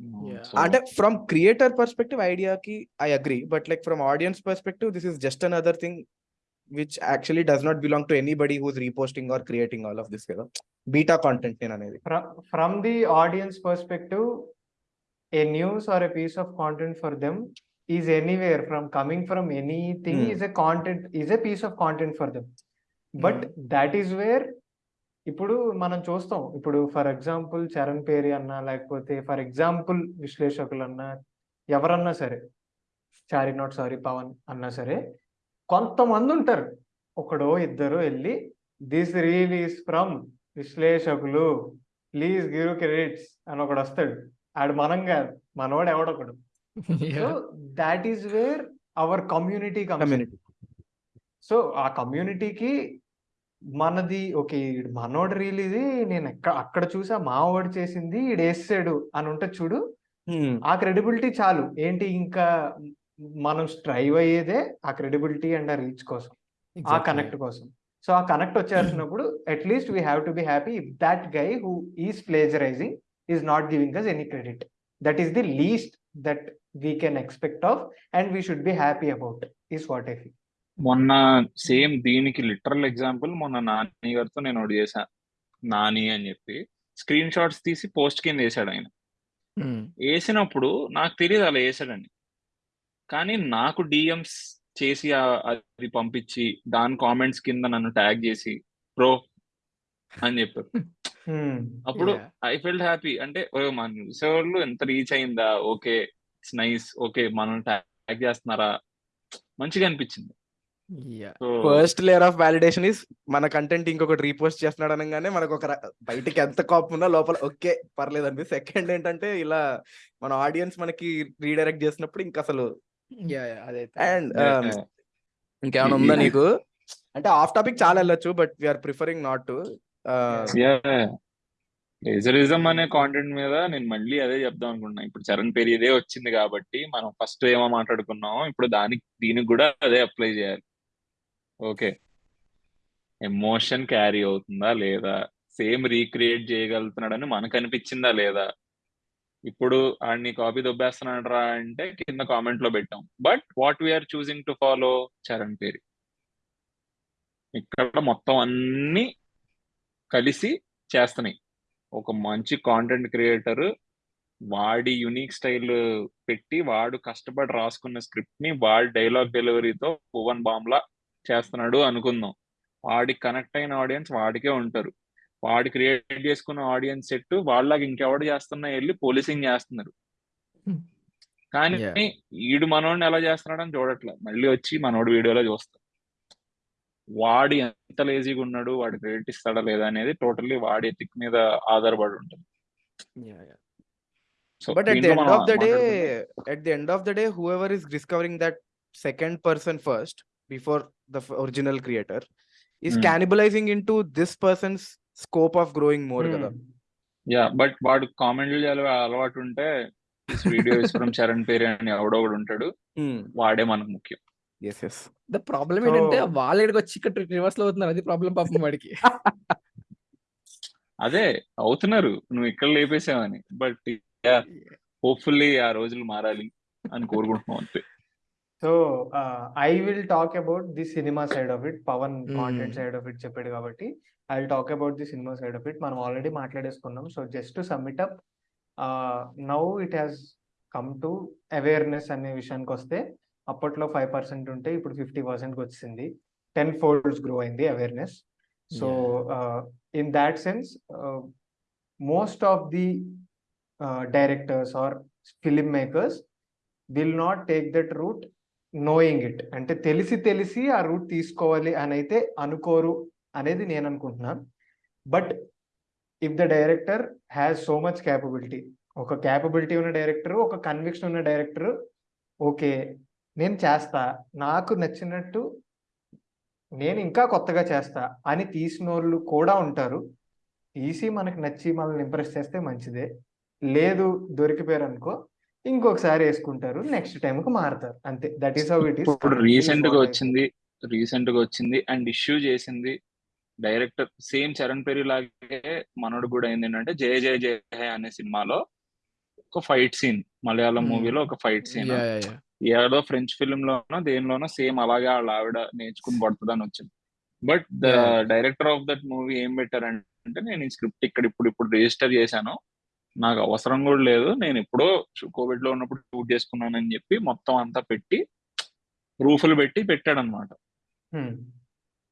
Hmm, yeah so, and from creator perspective idea ki i agree but like from audience perspective this is just another thing which actually does not belong to anybody who's reposting or creating all of this you know? beta content from, from the audience perspective a news or a piece of content for them is anywhere from coming from anything mm. is a content is a piece of content for them but mm. that is where ఇప్పుడు మనం చూస్తాం. ఇప్పుడు for example Charan పేరి అన్నా లేకపోతే for example విశ్లేషకులు అన్నా ఎవరన్నా సరే చారీ నాట్ సారీ పవన్ అన్నా సరే కొంతమంది ఉంటారు. ఒకడో ఇద్దరు వెళ్ళి this reel is from Vishleshakulu. Please give credits అని ఒకడు వస్తాడు. ఆడు మనం కాదు. మనోడు ఎవడొకడు so that is where our community community so ఆ కమ్యూనిటీకి మనది ఓకే మనోడు రీల్ ఇది నేను ఎక్కడ అక్కడ చూసా మావాడు చేసింది ఈడు వేసాడు అని ఉంటే చూడు ఆ క్రెడిబిలిటీ చాలు. ఏంటి ఇంకా మనం స్ట్రైవ్ అయ్యేదే ఆ క్రెడిబిలిటీ అండ్ ఆ రీచ్ కోసం ఆ కనెక్ట్ కోసం. సో ఆ connect వచ్చేసినప్పుడు at least we have to be happy if that guy who is plagiarizing is not giving us any credit that is the least that we can expect of and we should be happy about is what I feel మొన్న same దీనికి literal example మొన్న నాని గారితో నేను ఒకటి చేశా. నాని అని చెప్పి. Screen shots తీసి పోస్ట్ కింద వేసాడు ఆయన. వేసినప్పుడు నాకు తెలియదు అలా వేసాడని కానీ నాకు డిఎంస్ చేసి అది పంపించి దాని కామెంట్స్ కింద నన్ను ట్యాగ్ చేసి ప్రో అని చెప్పారు. అప్పుడు ఐ ఫెల్ట్ హ్యాపీ. అంటే మన చూసేవాళ్ళు ఎంత రీచ్ అయిందా? Okay it's nice. ఓకే మనం ట్యాగ్ చేస్తున్నారా? మంచిగా అనిపించింది. First layer of validation is మన కంటెంట్ ఇంకొకటి రీపోస్ట్ చేస్తున్నాడు అనగానే మనకు ఒక బయటికి ఎంత కోపం ఉన్నా లోపల ఓకే పర్లేదు అనిపి సెకండ్ ఏంటంటే ఇలా మన ఆడియన్స్ మనకి రీడైరెక్ట్ చేసినప్పుడు ఇంకా అసలు అండ్ Yeah. ఇంకేమైనా ఉందా నీకు? అంటే ఆఫ్ టాపిక్ చాలా వెళ్ళొచ్చు but we're preferring not to plagiarism అనే కాంటెంట్ మీద నేను మళ్ళీ అదే చెప్దాం అనుకుంటున్నా. ఇప్పుడు చరణ్ పేరు ఇదే వచ్చింది కాబట్టి మనం ఫస్ట్ ఏమో మాట్లాడుకున్నామో ఇప్పుడు దానికి దీనికి కూడా అదే అప్లై చేయాలి. ఓకే. ఎమోషన్ క్యారీ అవుతుందా లేదా? సేమ్ రీక్రియేట్ చేయగలుగుతున్నాడని మనకు అనిపించిందా లేదా? ఇప్పుడు ఆడిని కాపీ దొబ్బేస్తున్నాడరా అంటే కింద కామెంట్లో పెట్టాం. But what we're choosing to follow Charan పేరు. ఇక్కడ మొత్తం అన్ని కలిసి చేస్తున్నాయి. ఒక మంచి కాంటెంట్ క్రియేటర్ వాడి యునిక్ స్టైల్ పెట్టి వాడు కష్టపడి రాసుకున్న స్క్రిప్ట్ని వాడి డైలాగ్ డెలివరీతో భువన్ బామ్లా చేస్తున్నాడు అనుకుందాం. వాడి కనెక్ట్ అయిన ఆడియన్స్ వాడికే ఉంటారు. వాడి క్రియేట్ చేసుకున్న ఆడియన్స్ సెట్ వాళ్ళకి ఇంకెవడు చేస్తున్నా వెళ్ళి పోలీసింగ్ చేస్తున్నారు. కానీ Yeah. ఈడు మనోడిని ఎలా చేస్తున్నాడని చూడట్లే. మళ్ళీ వచ్చి మనోడి వీడియోలో చూస్తాం. వాడు ఎంత లేజీగా ఉన్నాడు వాడు క్రెడిట్ ఇస్తాడా లేదా అనేది టోటల్లీ వాడి ఎథిక్ మీద ఆధారపడి ఉంటుంది. So but at the end of the day మాట్లాడుకుంటే at the end of the day whoever is discovering that second person first before the original creator is Hmm. cannibalizing into this person's scope of growing more కదా. Yeah but వాడు కామెంట్లు అలవాటు ఉంటే video from Charan పేరు అని ఎవడో ఒకడు ఉంటాడు. వాడే మనకు ముఖ్యం. ఎస్ ఎస్ ద ప్రాబ్లం ఏంటంటే వాళ్ళ వచ్చి ఇక్కడ రివర్స్లో అవుతున్నారు అది ప్రాబ్లం పాపం వాడికి. అదే అవుతున్నారు నువ్వు ఇక్కడ లేపేసావని బట్ హోప్ఫుల్లీ ఆ రోజులు మారాలి అని కోరుకుంటున్నాం అంతే. So I will talk about the cinema side of it Pawan content. Side of it చెప్పాడు కాబట్టి I will talk about the cinema side of it మనం already మాట్లాడేసుకున్నాం. So just sum it up now it has come to awareness అనే విషయానికి వస్తే అప్పట్లో five percent ఉంటే ఇప్పుడు fifty పర్సెంట్కి వచ్చింది. టెన్ ఫోల్డ్స్ గ్రో అయింది awareness so in that sense most of the directors or filmmakers will not take that route knowing it అంటే తెలిసి తెలిసి ఆ రూట్ తీసుకోవాలి అని అయితే అనుకోరు అనేది నేను అనుకుంటున్నాను but if the director has so much capability ఒక క్యాపబిలిటీ ఉన్న డైరెక్టర్ ఒక కన్విక్షన్ ఉన్న డైరెక్టర్ ఓకే నేను చేస్తా నాకు నచ్చినట్టు నేను ఇంకా కొత్తగా చేస్తా అని తీసిన వాళ్ళు కూడా ఉంటారు. తీసి మనకి నచ్చి మనల్ని ఇంప్రెస్ చేస్తే మంచిదే. లేదు దొరికిపోయారు అనుకో ఇంకొకసారి వేసుకుంటారు నెక్స్ట్ టైంకి మారుతారు. అంతే. That is how it is ఇప్పుడు రీసెంట్గా వచ్చింది రీసెంట్గా వచ్చింది అండ్ ఇష్యూ చేసింది డైరెక్టర్ సేమ్ చరణ్ పెరి లాగే మనోడు కూడా అయింది ఏంటంటే జయ జయ జయ హే అనే సినిమాలో ఒక ఫైట్ సీన్ మలయాళం Hmm. మూవీలో ఒక ఫైట్ సీన్ ఏదో ఫ్రెంచ్ ఫిల్మ్ లోనో దేనిలోనో సేమ్ అలాగే వాళ్ళ ఆవిడ నేర్చుకుని పడుతుందని వచ్చింది. But the. Director of that movie ఏం పెట్టారంటే నేను ఈ స్క్రిప్ట్ ఇక్కడ ఇప్పుడు ఇప్పుడు రిజిస్టర్ చేశాను. నాకు అవసరం కూడా లేదు. నేను ఎప్పుడో కోవిడ్లో ఉన్నప్పుడు షూట్ చేసుకున్నానని చెప్పి మొత్తం అంతా పెట్టి ప్రూఫ్లు పెట్టి పెట్టాడు అనమాట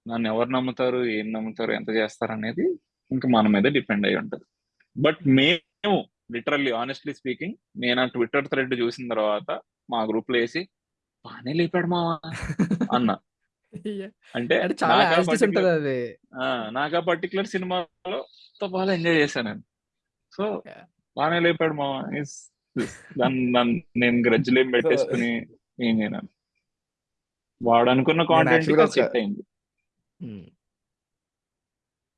నన్ను ఎవరు నమ్ముతారు ఏం నమ్ముతారు ఎంత చేస్తారు అనేది ఇంకా మన మీద డిపెండ్ అయి ఉంటది. బట్ మేము లిటరల్లీ ఆనెస్ట్లీ స్పీకింగ్ నేను ఆ ట్విట్టర్ థ్రెడ్ చూసిన తర్వాత మా గ్రూప్లో వేసి బానే లేపాడు మావా అన్న. అంటే నాకు ఆ పర్టికులర్ సినిమాలో బాగా ఎంజాయ్ చేశాను నేను. సో. బాగానే లేపాడు is- దాన్ని నేను గ్రజ్జులు ఏం పెట్టేసుకుని ఏం చేయను. వాడు అనుకున్న ఒక- సెట్ అయింది. Hmm.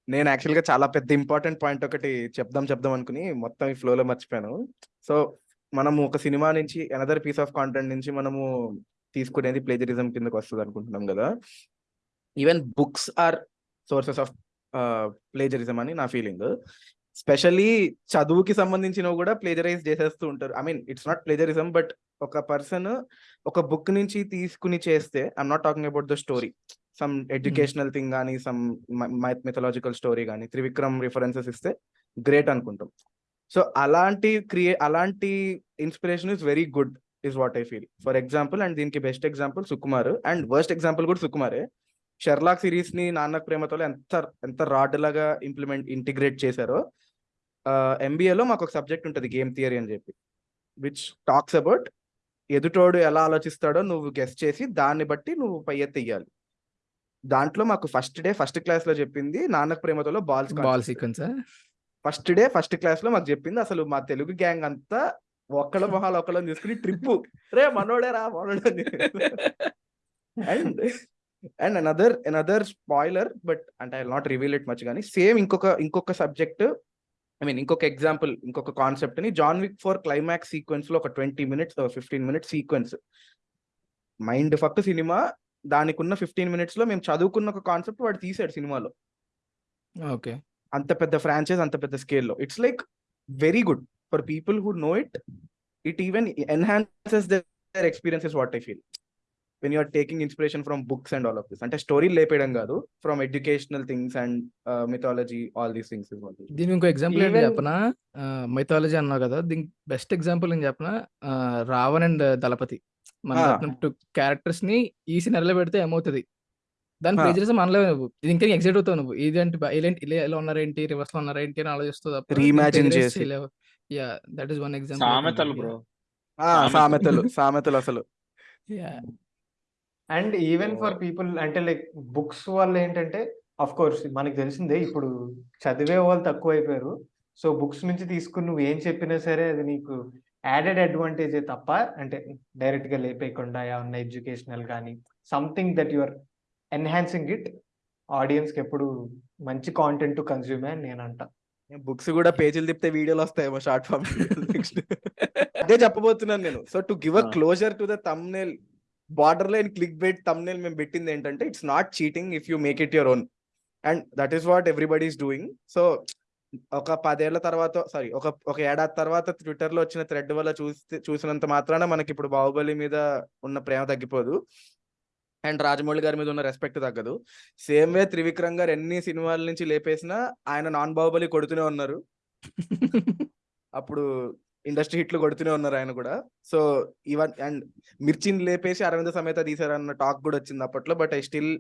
నేను యాక్చువల్గా చాలా పెద్ద ఇంపార్టెంట్ పాయింట్ ఒకటి చెప్దాం చెప్దాం అనుకుని మొత్తం ఈ ఫ్లో లో మర్చిపోయాను. సో మనము ఒక సినిమా నుంచి అనదర్ పీస్ ఆఫ్ కాంటెంట్ నుంచి మనము తీసుకునేది ప్లేజరిజం కిందకి వస్తుంది అనుకుంటున్నాం కదా. Even books or sources of plagiarism అని నా ఫీలింగ్ స్పెషల్లీ చదువుకి సంబంధించినవి కూడా ప్లేజరైజ్ చేసేస్తూ ఉంటారు. I mean it's not plagiarism but ఒక పర్సన్ ఒక బుక్ నుంచి తీసుకుని చేస్తే I'm not talking about the story some educational thing కానీ సమ్ మిథలాజికల్ స్టోరీ కానీ త్రివిక్రమ్ రిఫరెన్సెస్ ఇస్తే గ్రేట్ అనుకుంటాం. సో అలాంటి క్రియే అలాంటి inspiration is very good is what I feel for example and దీనికి best example Sukumar and worst example కూడా సుకుమారే. షెర్లాక్ సిరీస్ని నాన్న ప్రేమతో ఎంత ఎంత రాడ్ లాగా ఇంప్లిమెంట్ ఇంటిగ్రేట్ చేశారో ఎంబీఏలో మాకు ఒక సబ్జెక్ట్ ఉంటుంది గేమ్ థియరీ అని చెప్పి విచ్ టాక్స్ అబౌట్ ఎదుటోడు ఎలా ఆలోచిస్తాడో నువ్వు గెస్ట్ చేసి దాన్ని బట్టి నువ్వు పై ఎత్తి ఇయ్యాలి దాంట్లో మాకు ఫస్ట్ డే ఫస్ట్ క్లాస్లో చెప్పింది నాన్నకు ప్రేమతోలో balls ball sequence first day first క్లాస్లో మాకు చెప్పింది అసలు మా తెలుగు గ్యాంగ్ అంతా ఒక్కళ్ళ మొహాలు ఒక్కళ్ళని తీసుకుని ట్రిప్ రే మనోడే రా మనోడే and and another another spoiler but అంటే I not reveal it much కానీ సేమ్ ఇంకొక ఇంకొక సబ్జెక్ట్ ఐ మీన్ ఇంకొక ఎగ్జాంపుల్ ఇంకొక కాన్సెప్ట్ని జాన్ విక్ ఫోర్ క్లైమాక్స్ సీక్వెన్స్లో ఒక twenty minutes fifteen minutes sequence mind fuck cinema దానికి ఉన్న ఫిఫ్టీన్ మినిట్స్లో మేము చదువుకున్న ఒక కాన్సెప్ట్ వాడు తీసాడు సినిమాలో. ఓకే. అంత పెద్ద ఫ్రాంచైజ్ అంత పెద్ద స్కేల్లో it's like very good for people who know it it even enhances their experiences what I feel when you're taking inspiration from books and all of this అంటే స్టోరీ లేపేయడం కాదు from educational things and mythology all these things is దీనికి ఇంకో example ఏంటి చెప్పనా? Mythology అన్నావు కదా దీనికి బెస్ట్ ఎగ్జాంపుల్ ఏం చెప్పనా? రావణ్ అండ్ దళపతి. మన. టూ క్యారెక్టర్స్ని ఈ సినరీలో పెడితే ఏమవుతుంది? దాని. ప్లేజరిజం అనలేవు నువ్వు. ఇది ఇంకా ఎగ్జైట్ అవుతావు నువ్వు. ఇదేంటి ఇలాంటి ఇలా ఎలా ఉన్నారేంటి రివర్స్లో ఉన్నారేంటి అని ఆలోచిస్తావు తప్ప Reimagine చేసి. Yeah that is one example సామెతలు బ్రో సామెతలు. సామెతలు అసలు. Yeah and even for. People అంటే లైక్ బుక్స్ వల్ల ఏంటంటే అఫ్ కోర్స్ మనకి తెలిసిందే ఇప్పుడు చదివే వాళ్ళు తక్కువ అయిపోయారు సో బుక్స్ నుంచి తీసుకుని నువ్వు ఏం చెప్పినా సరే అది నీకు యాడెడ్ అడ్వాంటేజే తప్ప అంటే డైరెక్ట్గా లేపేయకుండా ఏమన్నా ఎడ్యుకేషనల్ కానీ something that your enhancing it ఆడియన్స్కి ఎప్పుడు మంచి కాంటెంట్ కన్జ్యూమే అని నేను అంట బుక్స్ కూడా పేజీలు తిప్పితే వీడియోలు వస్తాయేమో షార్ట్ ఫామ్ అదే చెప్పబోతున్నాను నేను so to give a. Closer to the thumbnail borderline clickbait thumbnail మేము పెట్టింది ఏంటంటే it's not cheating if you make it your own and that is what everybody is doing so ఒక పదేళ్ళ తర్వాత సారీ ఒక ఒక ఏడాది తర్వాత ట్విట్టర్లో వచ్చిన థ్రెడ్ వల్ల చూస్తే చూసినంత మాత్రాన మనకి ఇప్పుడు బాహుబలి మీద ఉన్న ప్రేమ తగ్గిపోదు. అండ్ రాజమౌళి గారి మీద ఉన్న రెస్పెక్ట్ తగ్గదు. సేమ్ వే త్రివిక్రమ్ గారు ఎన్ని సినిమాల నుంచి లేపేసినా ఆయన నాన్ బాహుబలి కొడుతూనే ఉన్నారు. అప్పుడు ఇండస్ట్రీ హిట్లు కొడుతూనే ఉన్నారు ఆయన కూడా. సో ఈవెన్ అండ్ మిర్చిని లేపేసి అరవింద సమేత తీసారన్న టాక్ కూడా వచ్చింది అప్పట్లో but I still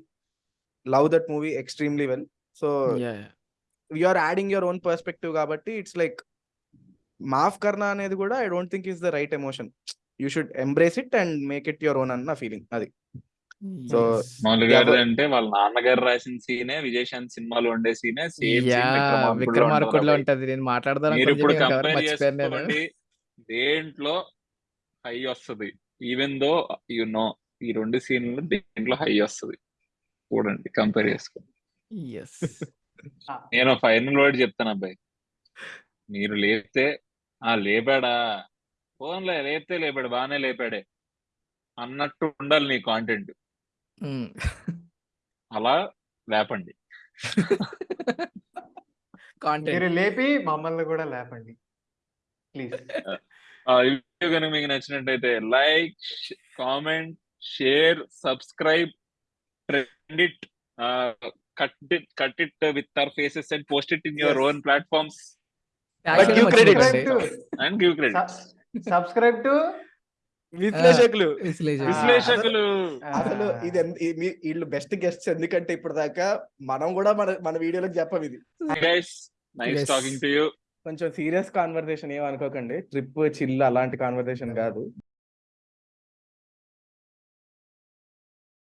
love that movie extremely well. So you are adding your own perspective కాబట్టి ఇట్స్ లైక్ మాఫ్ కర్నా అనేది కూడా I don't think is the right emotion. You should embrace it and make it your own అన్న feeling అది. So Mouli గారు అంటే వాళ్ళ నాన్నగారు రాసిన సీనే విజయశాంత్ సినిమాలో ఉండే సీనే సేమ్ విక్రమార్కుడులో ఉంటది. నేను మాట్లాడదాం మీరు ఇప్పుడు కంపేర్ చేసుకోండి దేంట్లో హై వస్తుంది? ఈవెన్ దో యు నో ఈ రెండు సీన్లు దేంట్లో హై వస్తుంది? చూడండి కంపేర్ చేసుకోండి. నేను ఫైనల్ వర్డ్ చెప్తాను అబ్బాయి. మీరు లేపితే ఆ లేపాడా? ఫోన్లే లేపితే లేపాడు బాగానే లేపాడే అన్నట్టు ఉండాలి నీ కాంటెంట్ అలా లేపండి. కాంటెంట్ మీరు లేపి మమ్మల్ని కూడా లేపండి. ప్లీజ్ ఆ ఈ వీడియో కనుక మీకు నచ్చినట్టయితే like comment share subscribe trend it cut it cut it with our faces and post it in your. Own platforms. And give credit subscribe to Vishleshakulu. Vishleshakulu. అసలు ఇది వీళ్ళు బెస్ట్ గెస్ట్స్ ఎందుకంటే ఇప్పుడు దాకా మనం కూడా మన మన వీడియోలో చెప్పం ఇది. Guys nice Yes. Talking to you కొంచెం సీరియస్ కాన్వర్సేషన్ ఏమనుకోకండి. ట్రిప్ చిల్ అలాంటి కాన్వర్సేషన్ కాదు.